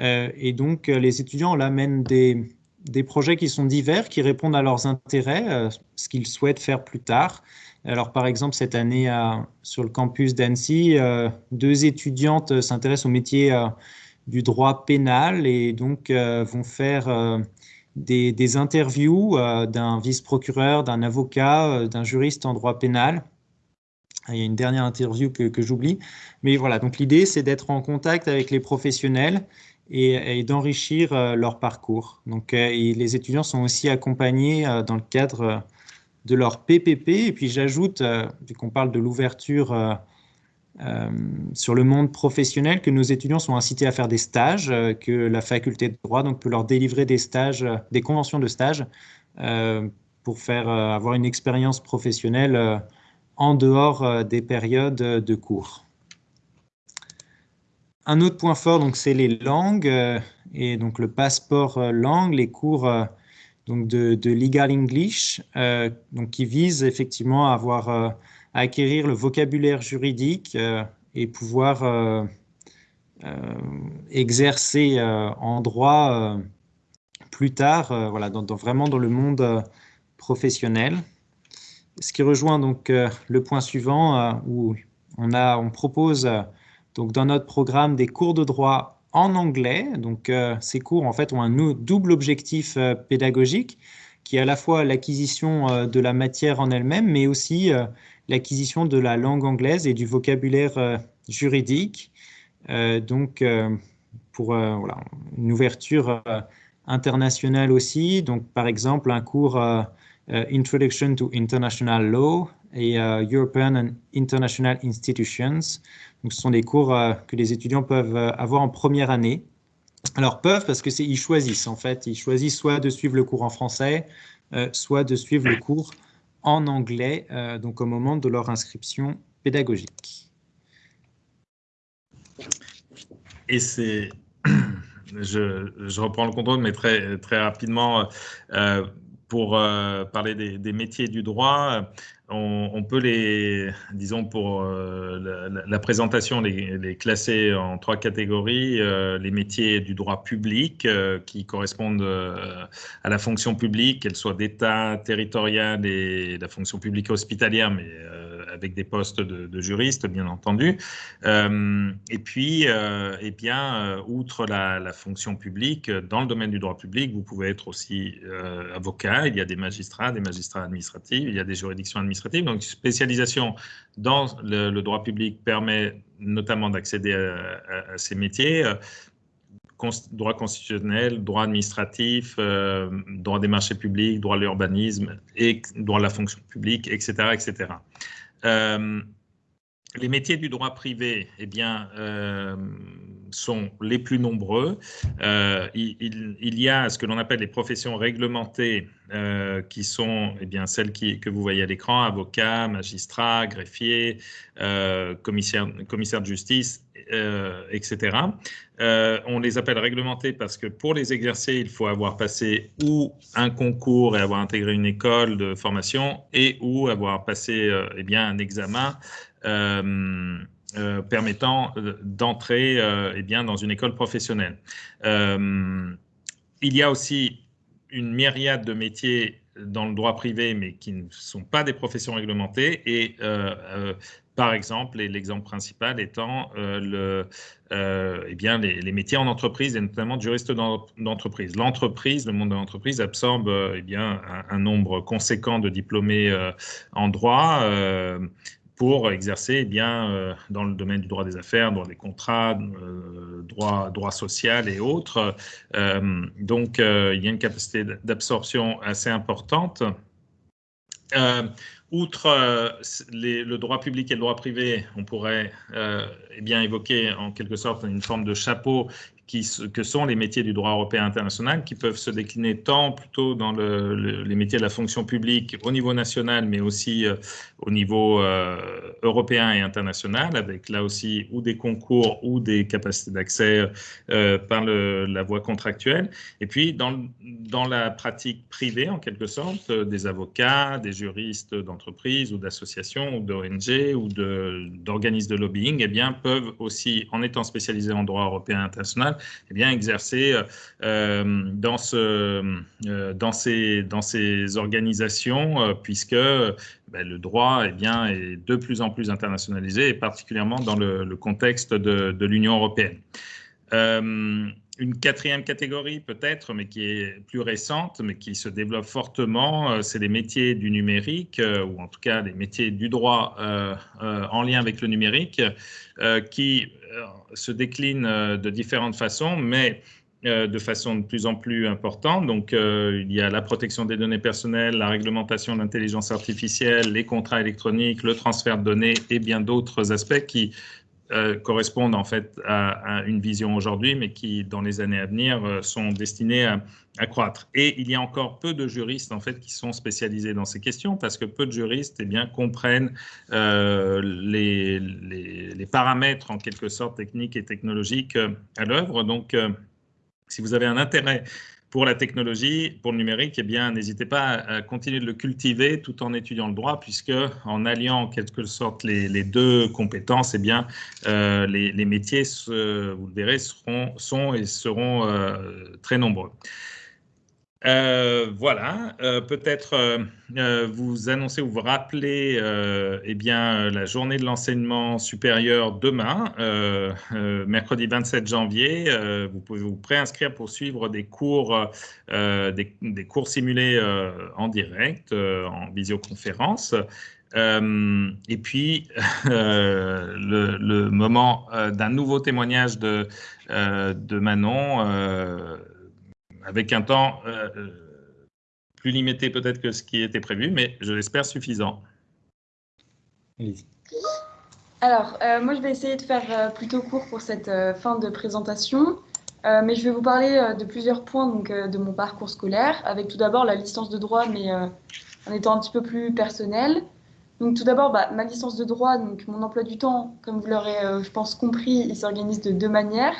et donc, les étudiants là mènent des, des projets qui sont divers, qui répondent à leurs intérêts, euh, ce qu'ils souhaitent faire plus tard. Alors, par exemple, cette année, sur le campus d'Annecy, euh, deux étudiantes s'intéressent au métier euh, du droit pénal et donc vont faire des, interviews d'un vice-procureur, d'un avocat, d'un juriste en droit pénal. Il y a une dernière interview que, j'oublie. Mais voilà, donc l'idée, c'est d'être en contact avec les professionnels et, d'enrichir euh, leur parcours. Donc, euh, les étudiants sont aussi accompagnés euh, dans le cadre de leur PPP. Et puis, j'ajoute, vu qu'on parle de l'ouverture sur le monde professionnel, que nos étudiants sont incités à faire des stages, que la faculté de droit donc, peut leur délivrer des stages, des conventions de stage pour faire avoir une expérience professionnelle en dehors des périodes de cours. Un autre point fort, donc, c'est les langues euh, et donc le passeport euh, langue, les cours euh, donc de, Legal English, donc qui visent effectivement à avoir acquérir le vocabulaire juridique et pouvoir exercer en droit plus tard, voilà, vraiment dans le monde professionnel. Ce qui rejoint donc le point suivant où on, a, on propose donc, dans notre programme des cours de droit en anglais. Donc, euh, ces cours, en fait, ont un double objectif euh, pédagogique qui est à la fois l'acquisition euh, de la matière en elle-même, mais aussi l'acquisition de la langue anglaise et du vocabulaire juridique. donc, pour voilà, une ouverture internationale aussi. Donc, par exemple, un cours Introduction to International Law et European and International Institutions ce sont des cours euh, que les étudiants peuvent euh, avoir en première année. Alors peuvent parce que ils choisissent en fait, ils choisissent soit de suivre le cours en français, euh, soit de suivre le cours en anglais, donc au moment de leur inscription pédagogique. Et c'est, je, reprends le contrôle, mais très très rapidement pour parler des, métiers du droit on, peut les, disons pour euh, la, présentation, les, classer en trois catégories. Euh, les métiers du droit public euh, qui correspondent à la fonction publique, qu'elle soit d'État, territoriale et la fonction publique hospitalière, mais avec des postes de, juristes, bien entendu. et puis, eh bien, outre la, fonction publique, dans le domaine du droit public, vous pouvez être aussi avocat. Il y a des magistrats, des magistrats administratifs, il y a des juridictions administratives donc, spécialisation dans le, droit public permet notamment d'accéder à, ces métiers. Euh, droit constitutionnel, droit administratif, euh, droit des marchés publics, droit de l'urbanisme et droit de la fonction publique, etc. etc. Euh, les métiers du droit privé, eh bien, sont les plus nombreux. Euh, il, y a ce que l'on appelle les professions réglementées, euh, qui sont eh bien, celles que vous voyez à l'écran, avocats, magistrats, greffiers, euh, commissaires, commissaire de justice, etc. on les appelle réglementées parce que pour les exercer, il faut avoir passé ou un concours et avoir intégré une école de formation et ou avoir passé eh bien, un examen euh, permettant euh, d'entrer euh, eh dans une école professionnelle. il y a aussi une myriade de métiers dans le droit privé, mais qui ne sont pas des professions réglementées. Et par exemple, l'exemple principal étant le, eh bien, les, métiers en entreprise et notamment de juriste d'entreprise. L'entreprise, le monde de l'entreprise absorbe eh bien, un, nombre conséquent de diplômés en droit pour exercer eh bien, dans le domaine du droit des affaires, droit des contrats, droit, droit social et autres. donc, il y a une capacité d'absorption assez importante. Outre le droit public et le droit privé, on pourrait eh évoquer en quelque sorte une forme de chapeau que sont les métiers du droit européen international, qui peuvent se décliner tant plutôt dans le, les métiers de la fonction publique au niveau national, mais aussi euh, au niveau euh, européen et international, avec là aussi ou des concours ou des capacités d'accès euh, par la voie contractuelle. Et puis dans, la pratique privée, en quelque sorte, des avocats, des juristes d'entreprise ou d'associations ou d'ONG ou d'organismes de, de lobbying, eh bien, peuvent aussi, en étant spécialisés en droit européen international, eh bien, exercer euh, dans, ce, euh, dans, ces, organisations, euh, puisque ben, le droit eh bien, est de plus en plus internationalisé, et particulièrement dans le, contexte de l'Union européenne une quatrième catégorie peut-être, mais qui est plus récente, mais qui se développe fortement, c'est les métiers du numérique, ou en tout cas les métiers du droit en lien avec le numérique, qui se décline euh, de différentes façons, mais euh, de façon de plus en plus importante. Donc, euh, il y a la protection des données personnelles, la réglementation de l'intelligence artificielle, les contrats électroniques, le transfert de données et bien d'autres aspects qui euh, correspondent en fait à, une vision aujourd'hui, mais qui, dans les années à venir, euh, sont destinées à, croître. Et il y a encore peu de juristes en fait qui sont spécialisés dans ces questions, parce que peu de juristes eh bien, comprennent euh, les, les, les, paramètres en quelque sorte techniques et technologiques à l'œuvre. Donc, si vous avez un intérêt pour la technologie, pour le numérique, eh bien, n'hésitez pas à continuer de le cultiver tout en étudiant le droit, puisque en alliant en quelque sorte les, deux compétences, eh bien, euh, les, métiers, vous le verrez, seront, sont et seront euh, très nombreux. Euh, voilà, euh, peut-être euh, vous annoncer ou vous rappeler eh bien, la journée de l'enseignement supérieur demain, mercredi 27 janvier. vous pouvez vous préinscrire pour suivre des cours, des, cours simulés en direct, en visioconférence. et puis, le, le, moment d'un nouveau témoignage de, de Manon avec un temps euh, euh, plus limité peut-être que ce qui était prévu, mais je l'espère suffisant. Alors, euh, moi, je vais essayer de faire plutôt court pour cette fin de présentation, mais je vais vous parler de plusieurs points donc, de mon parcours scolaire, avec tout d'abord la licence de droit, mais en étant un petit peu plus personnel. Donc, tout d'abord, bah, ma licence de droit, donc mon emploi du temps, comme vous l'aurez, je pense, compris, il s'organise de deux manières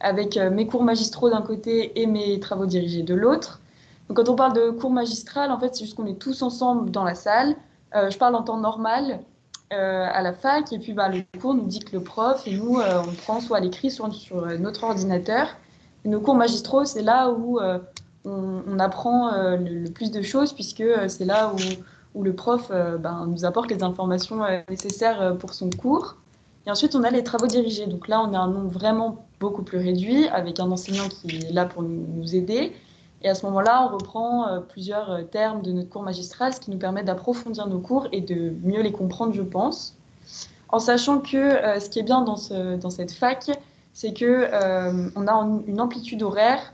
avec euh, mes cours magistraux d'un côté et mes travaux dirigés de l'autre. Donc, quand on parle de cours magistral, en fait, c'est juste qu'on est tous ensemble dans la salle. Euh, je parle en temps normal euh, à la fac, et puis bah, le cours nous dicte le prof, et nous, on prend soit à l'écrit, soit sur notre ordinateur. Nos cours magistraux, c'est là où on, apprend le, plus de choses, puisque c'est là où, où, le prof ben, nous apporte les informations nécessaires pour son cours. Et ensuite, on a les travaux dirigés. Donc là, on a un nombre vraiment beaucoup plus réduit, avec un enseignant qui est là pour nous aider. Et à ce moment-là, on reprend euh, plusieurs euh, termes de notre cours magistral, ce qui nous permet d'approfondir nos cours et de mieux les comprendre, je pense. En sachant que euh, ce qui est bien dans, ce, dans cette fac, c'est qu'on on a une amplitude horaire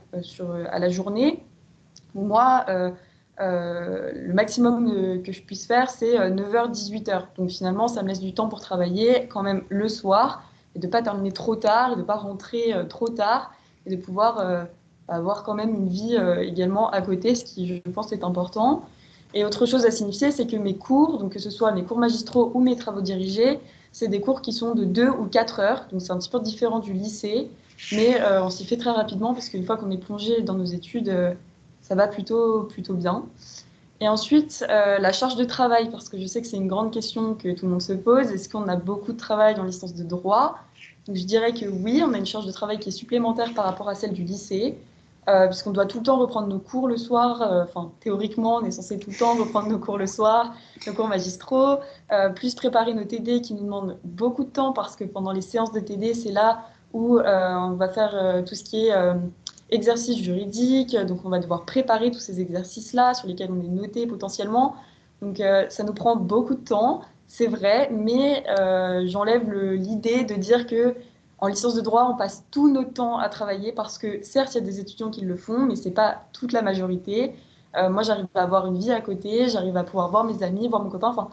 à la journée. Moi, le maximum que je puisse faire, c'est 9h-18h. Donc finalement, ça me laisse du temps pour travailler quand même le soir et de ne pas terminer trop tard, de ne pas rentrer euh, trop tard, et de pouvoir euh, avoir quand même une vie euh, également à côté, ce qui, je pense, est important. Et autre chose à signifier, c'est que mes cours, donc que ce soit mes cours magistraux ou mes travaux dirigés, c'est des cours qui sont de 2 ou 4 heures, donc c'est un petit peu différent du lycée, mais on s'y fait très rapidement parce qu'une fois qu'on est plongé dans nos études, ça va plutôt, plutôt bien. Et ensuite, euh, la charge de travail, parce que je sais que c'est une grande question que tout le monde se pose. Est-ce qu'on a beaucoup de travail en licence de droit? Donc, Je dirais que oui, on a une charge de travail qui est supplémentaire par rapport à celle du lycée, euh, puisqu'on doit tout le temps reprendre nos cours le soir. Euh, enfin, théoriquement, on est censé tout le temps reprendre nos cours le soir, nos cours magistraux, plus préparer nos TD qui nous demandent beaucoup de temps, parce que pendant les séances de TD, c'est là où on va faire tout ce qui est exercices juridiques, donc on va devoir préparer tous ces exercices-là sur lesquels on est noté potentiellement. Donc euh, ça nous prend beaucoup de temps c'est vrai, mais j'enlève l'idée de dire que en licence de droit, on passe tout notre temps à travailler parce que certes, il y a des étudiants qui le font, mais ce n'est pas toute la majorité. moi, j'arrive à avoir une vie à côté, j'arrive à pouvoir voir mes amis, voir mon copain. Enfin,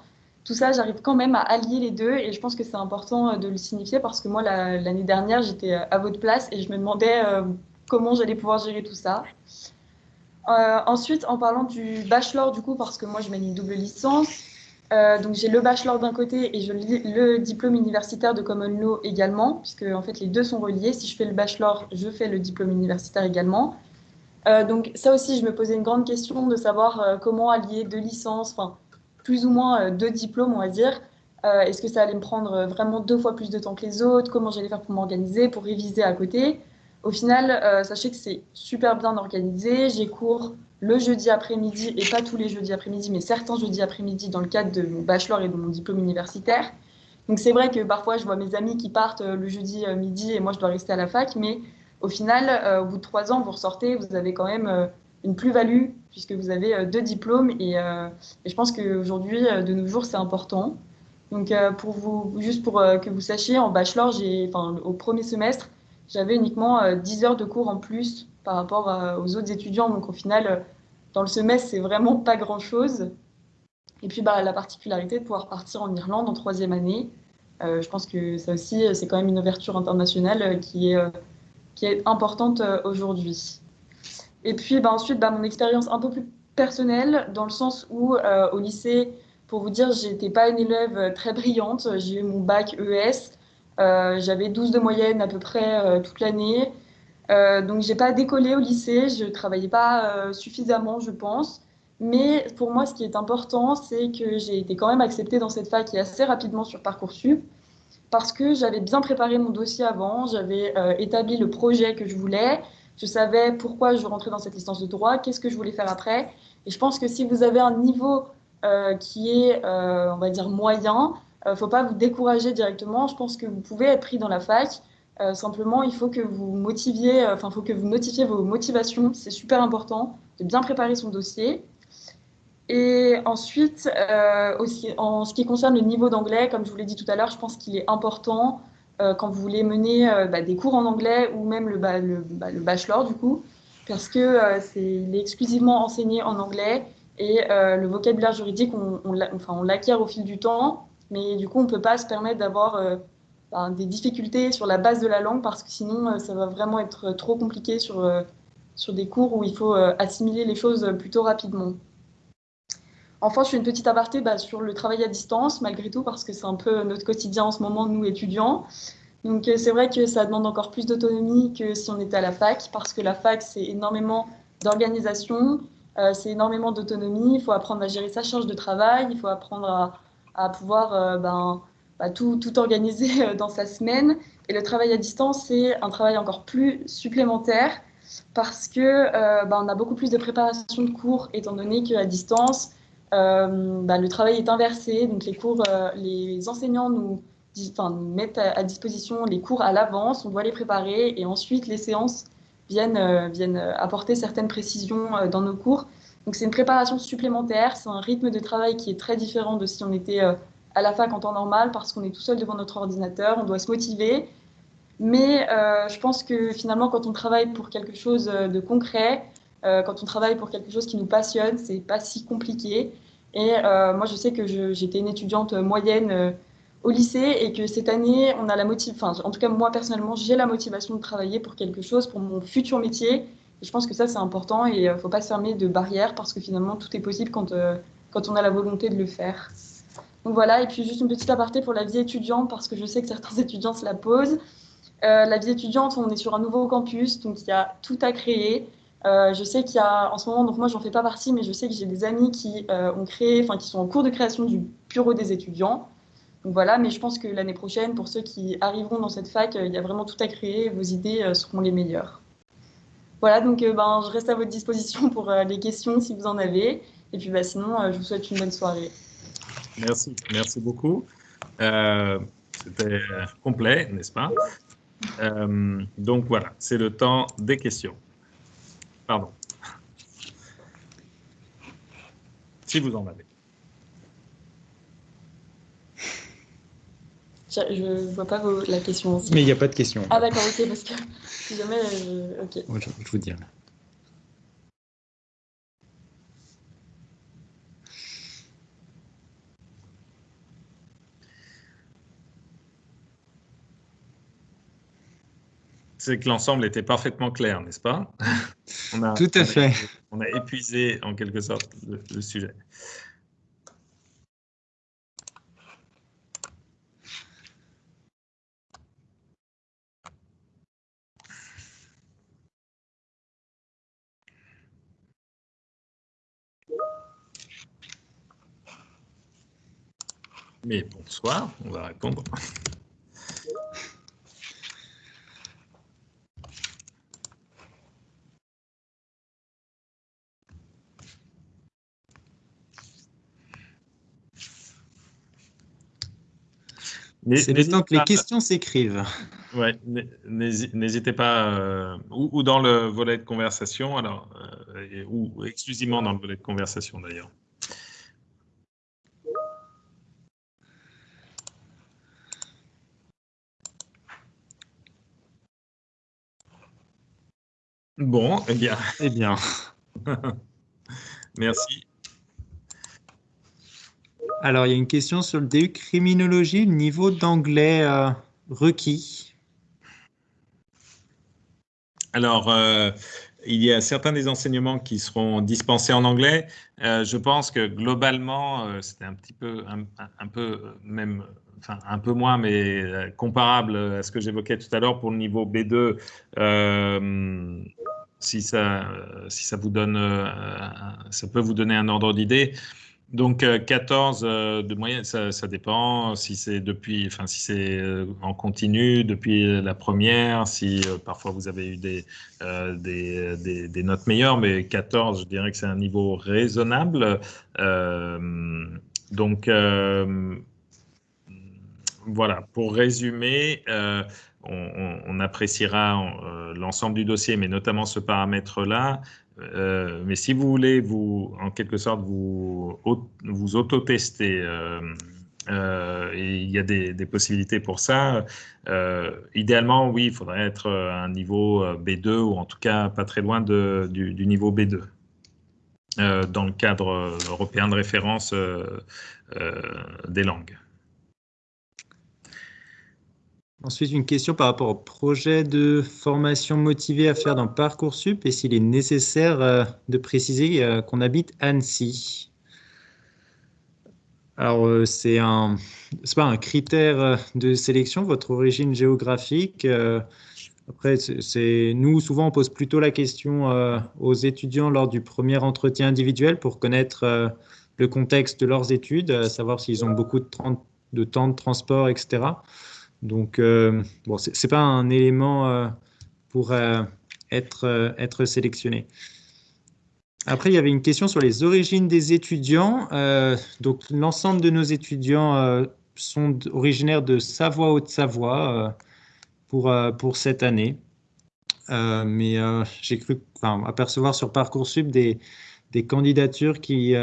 tout ça, j'arrive quand même à allier les deux et je pense que c'est important euh, de le signifier parce que moi, l'année dernière, j'étais euh, à votre place et je me demandais euh, comment j'allais pouvoir gérer tout ça. ensuite, en parlant du bachelor, du coup, parce que moi, je mène une double licence, donc j'ai le bachelor d'un côté et je le diplôme universitaire de Common Law également, puisque en fait les deux sont reliés. Si je fais le bachelor, je fais le diplôme universitaire également. donc ça aussi, je me posais une grande question de savoir comment allier deux licences, enfin plus ou moins euh, deux diplômes, on va dire. Euh, est-ce que ça allait me prendre euh, vraiment deux fois plus de temps que les autres? Comment j'allais faire pour m'organiser, pour réviser à côté? Au final, sachez que c'est super bien organisé. J'ai cours le jeudi après-midi, et pas tous les jeudis après-midi, mais certains jeudis après-midi dans le cadre de mon bachelor et de mon diplôme universitaire. Donc c'est vrai que parfois je vois mes amis qui partent le jeudi midi et moi je dois rester à la fac, mais au final, au bout de trois ans, vous ressortez, vous avez quand même une plus-value puisque vous avez euh, deux diplômes et, euh, je pense qu'aujourd'hui, euh, de nos jours, c'est important. Donc, pour vous, juste pour que vous sachiez, en bachelor, au premier semestre, j'avais uniquement 10 heures de cours en plus par rapport aux autres étudiants. Donc, au final, dans le semestre, c'est vraiment pas grand-chose. Et puis, bah, la particularité de pouvoir partir en Irlande en troisième année, je pense que ça aussi, c'est quand même une ouverture internationale qui est, importante aujourd'hui. Et puis bah, ensuite, bah, mon expérience un peu plus personnelle, dans le sens où euh, au lycée, pour vous dire, j'étais pas une élève très brillante. J'ai eu mon bac ES. Euh, J'avais 12 de moyenne à peu près euh, toute l'année. Euh, donc j'ai pas décollé au lycée, je travaillais pas suffisamment, je pense. Mais pour moi, ce qui est important, c'est que j'ai été quand même acceptée dans cette fac et assez rapidement sur Parcoursup parce que j'avais bien préparé mon dossier avant, j'avais établi le projet que je voulais, je savais pourquoi je rentrais dans cette licence de droit, qu'est-ce que je voulais faire après. Et je pense que si vous avez un niveau qui est, on va dire, moyen, ne faut pas vous décourager directement. Je pense que vous pouvez être pris dans la fac. simplement, il faut que vous motiviez, enfin, il faut que vous notifiez vos motivations. C'est super important de bien préparer son dossier. Et ensuite, aussi, en ce qui concerne le niveau d'anglais, comme je vous l'ai dit tout à l'heure, je pense qu'il est important euh, quand vous voulez mener euh, bah, des cours en anglais ou même le, bah, bachelor du coup, parce que euh, c'est est exclusivement enseigné en anglais et le vocabulaire juridique, on, enfin, on l'acquiert au fil du temps, mais du coup, on ne peut pas se permettre d'avoir bah, des difficultés sur la base de la langue parce que sinon, ça va vraiment être trop compliqué sur, sur des cours où il faut assimiler les choses plutôt rapidement. Enfin, je fais une petite aparté bah, sur le travail à distance, malgré tout, parce que c'est un peu notre quotidien en ce moment, nous étudiants. Donc euh, c'est vrai que ça demande encore plus d'autonomie que si on était à la fac, parce que la fac, c'est énormément d'organisation, euh, c'est énormément d'autonomie, il faut apprendre à gérer sa charge de travail, il faut apprendre à, pouvoir euh, ben, bah, tout, organiser dans sa semaine. Et le travail à distance, c'est un travail encore plus supplémentaire, parce que ben, on a beaucoup plus de préparation de cours, étant donné qu'à distance, euh, bah, le travail est inversé, donc les cours, euh, les enseignants nous, mettent à, disposition les cours à l'avance, on doit les préparer et ensuite les séances euh, viennent apporter certaines précisions dans nos cours. Donc c'est une préparation supplémentaire, c'est un rythme de travail qui est très différent de si on était à la fac en temps normal parce qu'on est tout seul devant notre ordinateur, on doit se motiver. Mais je pense que finalement, quand on travaille pour quelque chose de concret, quand on travaille pour quelque chose qui nous passionne, c'est pas si compliqué. Et euh, moi, je sais que j'étais une étudiante moyenne euh, au lycée et que cette année, on a la motivation, enfin, en tout cas, moi personnellement, j'ai la motivation de travailler pour quelque chose, pour mon futur métier. Je pense que ça, c'est important et il euh, ne faut pas se fermer de barrières parce que finalement, tout est possible quand, quand on a la volonté de le faire. Donc voilà, et puis juste une petite aparté pour la vie étudiante parce que je sais que certains étudiants se la posent. la vie étudiante, on est sur un nouveau campus, donc il y a tout à créer. Euh, je sais qu'il y a en ce moment, donc moi j'en fais pas partie, mais je sais que j'ai des amis qui euh, ont créé, enfin qui sont en cours de création du bureau des étudiants. Donc voilà, mais je pense que l'année prochaine, pour ceux qui arriveront dans cette fac, euh, il y a vraiment tout à créer, vos idées seront les meilleures. Voilà, donc ben, je reste à votre disposition pour les questions si vous en avez. Et puis bah, sinon, je vous souhaite une bonne soirée. Merci, merci beaucoup. C'était complet, n'est-ce pas? Donc voilà, c'est le temps des questions. Pardon. Si vous en avez. Je ne vois pas la question aussi. Mais il n'y a pas de question. Ah d'accord, ok, parce que si jamais... Ok. je, je vous dirai. c'est que l'ensemble était parfaitement clair, n'est-ce pas? Tout à fait. On a épuisé en quelque sorte le, sujet. Mais bonsoir, on va répondre. C'est le temps que les questions s'écrivent. Ouais, n'hésitez pas, euh, ou, dans le volet de conversation, alors, euh, ou exclusivement dans le volet de conversation d'ailleurs. Bon, eh bien. Eh bien. Merci. Alors, il y a une question sur le DU criminologie, le niveau d'anglais euh, requis. Alors, euh, il y a certains des enseignements qui seront dispensés en anglais. Euh, je pense que globalement, c'était un petit peu, un, peu même, enfin un peu moins, mais comparable à ce que j'évoquais tout à l'heure pour le niveau B2. si ça, si ça vous donne, ça peut vous donner un ordre d'idée. Donc 14 euh, euh, de moyenne, ça, dépend si c'est depuis, enfin si c'est euh, en continu depuis la première, si parfois vous avez eu des, notes meilleures, mais 14, je dirais que c'est un niveau raisonnable. donc voilà, pour résumer, on, appréciera l'ensemble du dossier, mais notamment ce paramètre-là. Euh, mais si vous voulez, vous, en quelque sorte, vous, auto-tester, euh, euh, il y a des, possibilités pour ça. idéalement, oui, il faudrait être à un niveau B2 ou en tout cas pas très loin du, niveau B2 dans le cadre européen de référence des langues. Ensuite, une question par rapport au projet de formation motivée à faire dans Parcoursup et s'il est nécessaire euh, de préciser euh, qu'on habite Annecy. Alors, euh, c'est un, pas un critère de sélection, votre origine géographique. Après, c'est nous, souvent, on pose plutôt la question aux étudiants lors du premier entretien individuel pour connaître le contexte de leurs études, savoir s'ils ont beaucoup de temps de transport, etc. Donc, euh, bon, ce n'est pas un élément euh, pour euh, être, être sélectionné. Après, il y avait une question sur les origines des étudiants. donc, l'ensemble de nos étudiants sont originaires de Savoie-Haute-Savoie pour, pour cette année. mais j'ai cru apercevoir sur Parcoursup des, des candidatures qui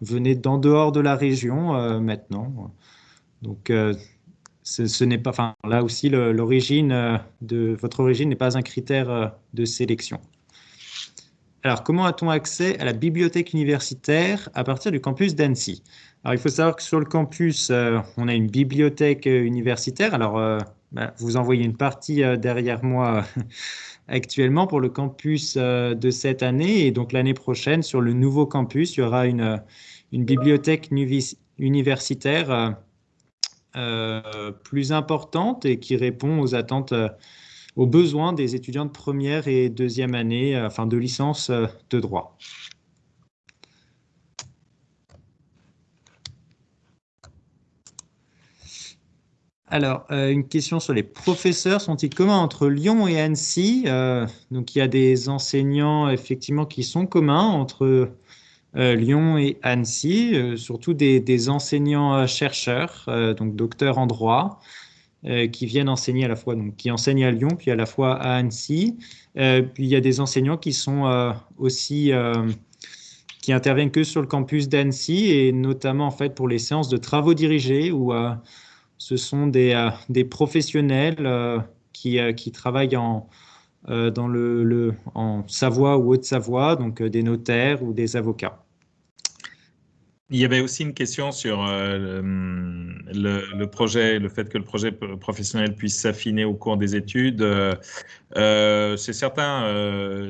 venaient d'en dehors de la région maintenant. Donc, ce, n'est pas, enfin, là aussi, l'origine euh, de votre origine n'est pas un critère euh, de sélection. Alors, comment a-t-on accès à la bibliothèque universitaire à partir du campus d'Annecy? Alors, il faut savoir que sur le campus, euh, on a une bibliothèque universitaire. Alors, bah, vous envoyez une partie derrière moi actuellement pour le campus de cette année. Et donc, l'année prochaine, sur le nouveau campus, il y aura une, bibliothèque universitaire plus importante et qui répond aux attentes, euh, aux besoins des étudiants de première et deuxième année, euh, enfin de licence de droit. Alors, une question sur les professeurs. Sont-ils communs entre Lyon et Annecy? Donc, il y a des enseignants, effectivement, qui sont communs entre euh, Lyon et Annecy, euh, surtout des, enseignants-chercheurs, euh, donc docteurs en droit, qui viennent enseigner à la fois, qui enseignent à Lyon, puis à la fois à Annecy. puis il y a des enseignants qui sont aussi qui interviennent que sur le campus d'Annecy et notamment en fait pour les séances de travaux dirigés où ce sont des, professionnels qui, travaillent en, dans le, en Savoie ou Haute-Savoie, donc des notaires ou des avocats. Il y avait aussi une question sur euh, le, projet, le fait que le projet professionnel puisse s'affiner au cours des études. Euh, euh, c'est certain,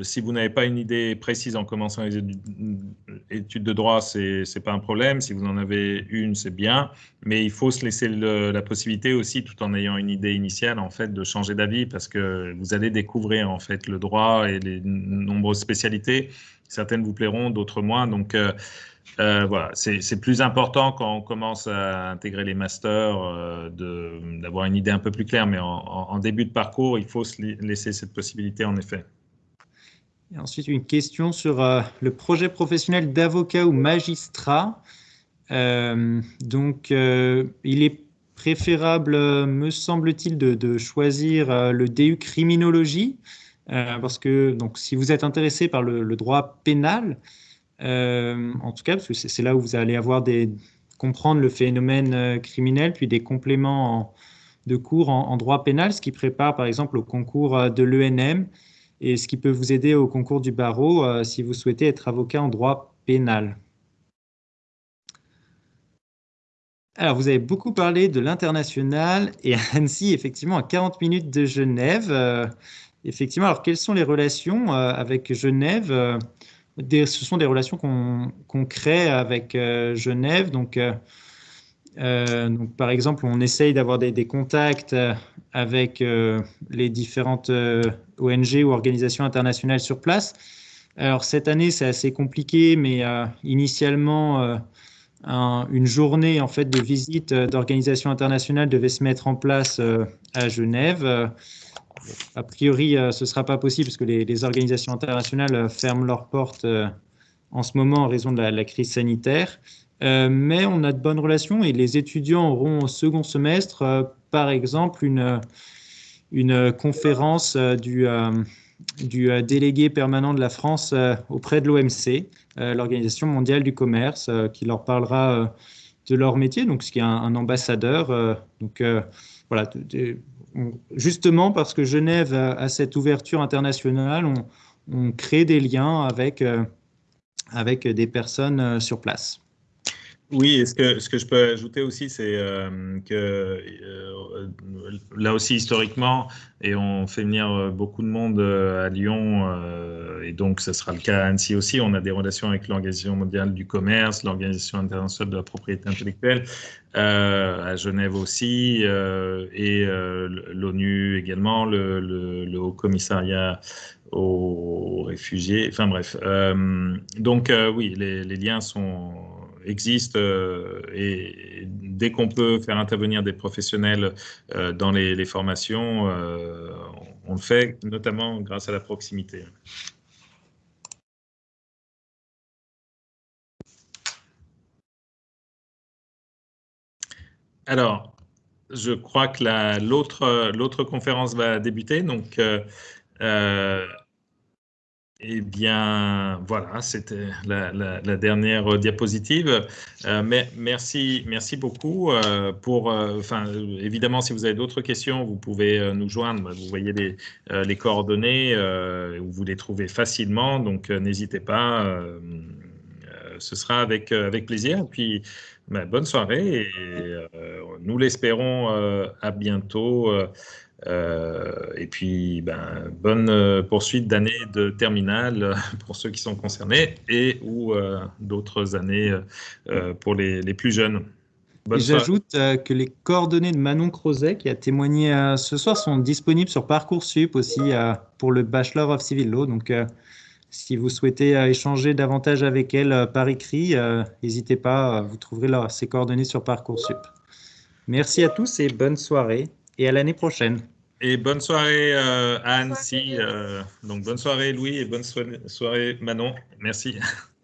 si vous n'avez pas une idée précise en commençant les études de droit, c'est n'est pas un problème. Si vous en avez une, c'est bien. Mais il faut se laisser la possibilité aussi, tout en ayant une idée initiale, en fait, de changer d'avis parce que vous allez découvrir en fait le droit et les nombreuses spécialités. Certaines vous plairont, d'autres moins. Donc euh, voilà, c'est plus important quand on commence à intégrer les masters euh, d'avoir une idée un peu plus claire, mais en, début de parcours, il faut se laisser cette possibilité en effet. Et ensuite, une question sur euh, le projet professionnel d'avocat ou magistrat. donc, il est préférable, me semble-t-il, de, choisir le DU criminologie, parce que donc, si vous êtes intéressé par le droit pénal, euh, en tout cas, parce que c'est là où vous allez avoir comprendre le phénomène euh, criminel, puis des compléments de cours en, droit pénal, ce qui prépare par exemple au concours euh, de l'ENM et ce qui peut vous aider au concours du barreau si vous souhaitez être avocat en droit pénal. Alors, vous avez beaucoup parlé de l'international et Annecy, effectivement, à 40 minutes de Genève. effectivement, alors quelles sont les relations avec Genève? Ce sont des relations qu'on crée avec euh, Genève. Euh, euh, donc, par exemple, on essaye d'avoir des, contacts avec les différentes ONG ou organisations internationales sur place. Alors, cette année, c'est assez compliqué, mais initialement, une journée en fait, de visite d'organisations internationales devait se mettre en place à Genève. A priori, euh, ce ne sera pas possible parce que les, organisations internationales euh, ferment leurs portes euh, en ce moment en raison de la, crise sanitaire. mais on a de bonnes relations et les étudiants auront au second semestre, par exemple, une, une conférence du, du délégué permanent de la France auprès de l'OMC, l'Organisation mondiale du commerce, qui leur parlera de leur métier, donc ce qui est un, ambassadeur. donc voilà, justement parce que Genève a, cette ouverture internationale, on, crée des liens avec, euh, des personnes euh, sur place. Oui, ce que, je peux ajouter aussi, c'est euh, que là aussi historiquement, et on fait venir beaucoup de monde à Lyon, et donc ce sera le cas à Annecy aussi, on a des relations avec l'Organisation mondiale du commerce, l'Organisation internationale de la propriété intellectuelle, à Genève aussi, et l'ONU également, le, Haut Commissariat aux réfugiés, enfin bref. donc oui, les liens sont existe euh, et dès qu'on peut faire intervenir des professionnels euh, dans les, formations, euh, on le fait, notamment grâce à la proximité. Alors, je crois que l'autre conférence va débuter. Donc, eh bien, voilà, c'était la, dernière diapositive. Euh, mais merci, merci beaucoup euh, pour. Euh, évidemment, si vous avez d'autres questions, vous pouvez nous joindre. Vous voyez les, les coordonnées, vous les trouvez facilement, donc n'hésitez pas. ce sera avec avec plaisir. Puis, ben, bonne soirée et nous l'espérons à bientôt. Euh, et puis, ben, bonne euh, poursuite d'année de terminale pour ceux qui sont concernés et ou euh, d'autres années pour les, les, plus jeunes. J'ajoute que les coordonnées de Manon Crozet, qui a témoigné ce soir, sont disponibles sur Parcoursup aussi pour le Bachelor of Civil Law. Donc, si vous souhaitez échanger davantage avec elle par écrit, n'hésitez pas, vous trouverez là, ses coordonnées sur Parcoursup. Merci à tous et bonne soirée et à l'année prochaine. Et bonne soirée euh, à Annecy. Euh, donc bonne soirée Louis et bonne soirée Manon. Merci.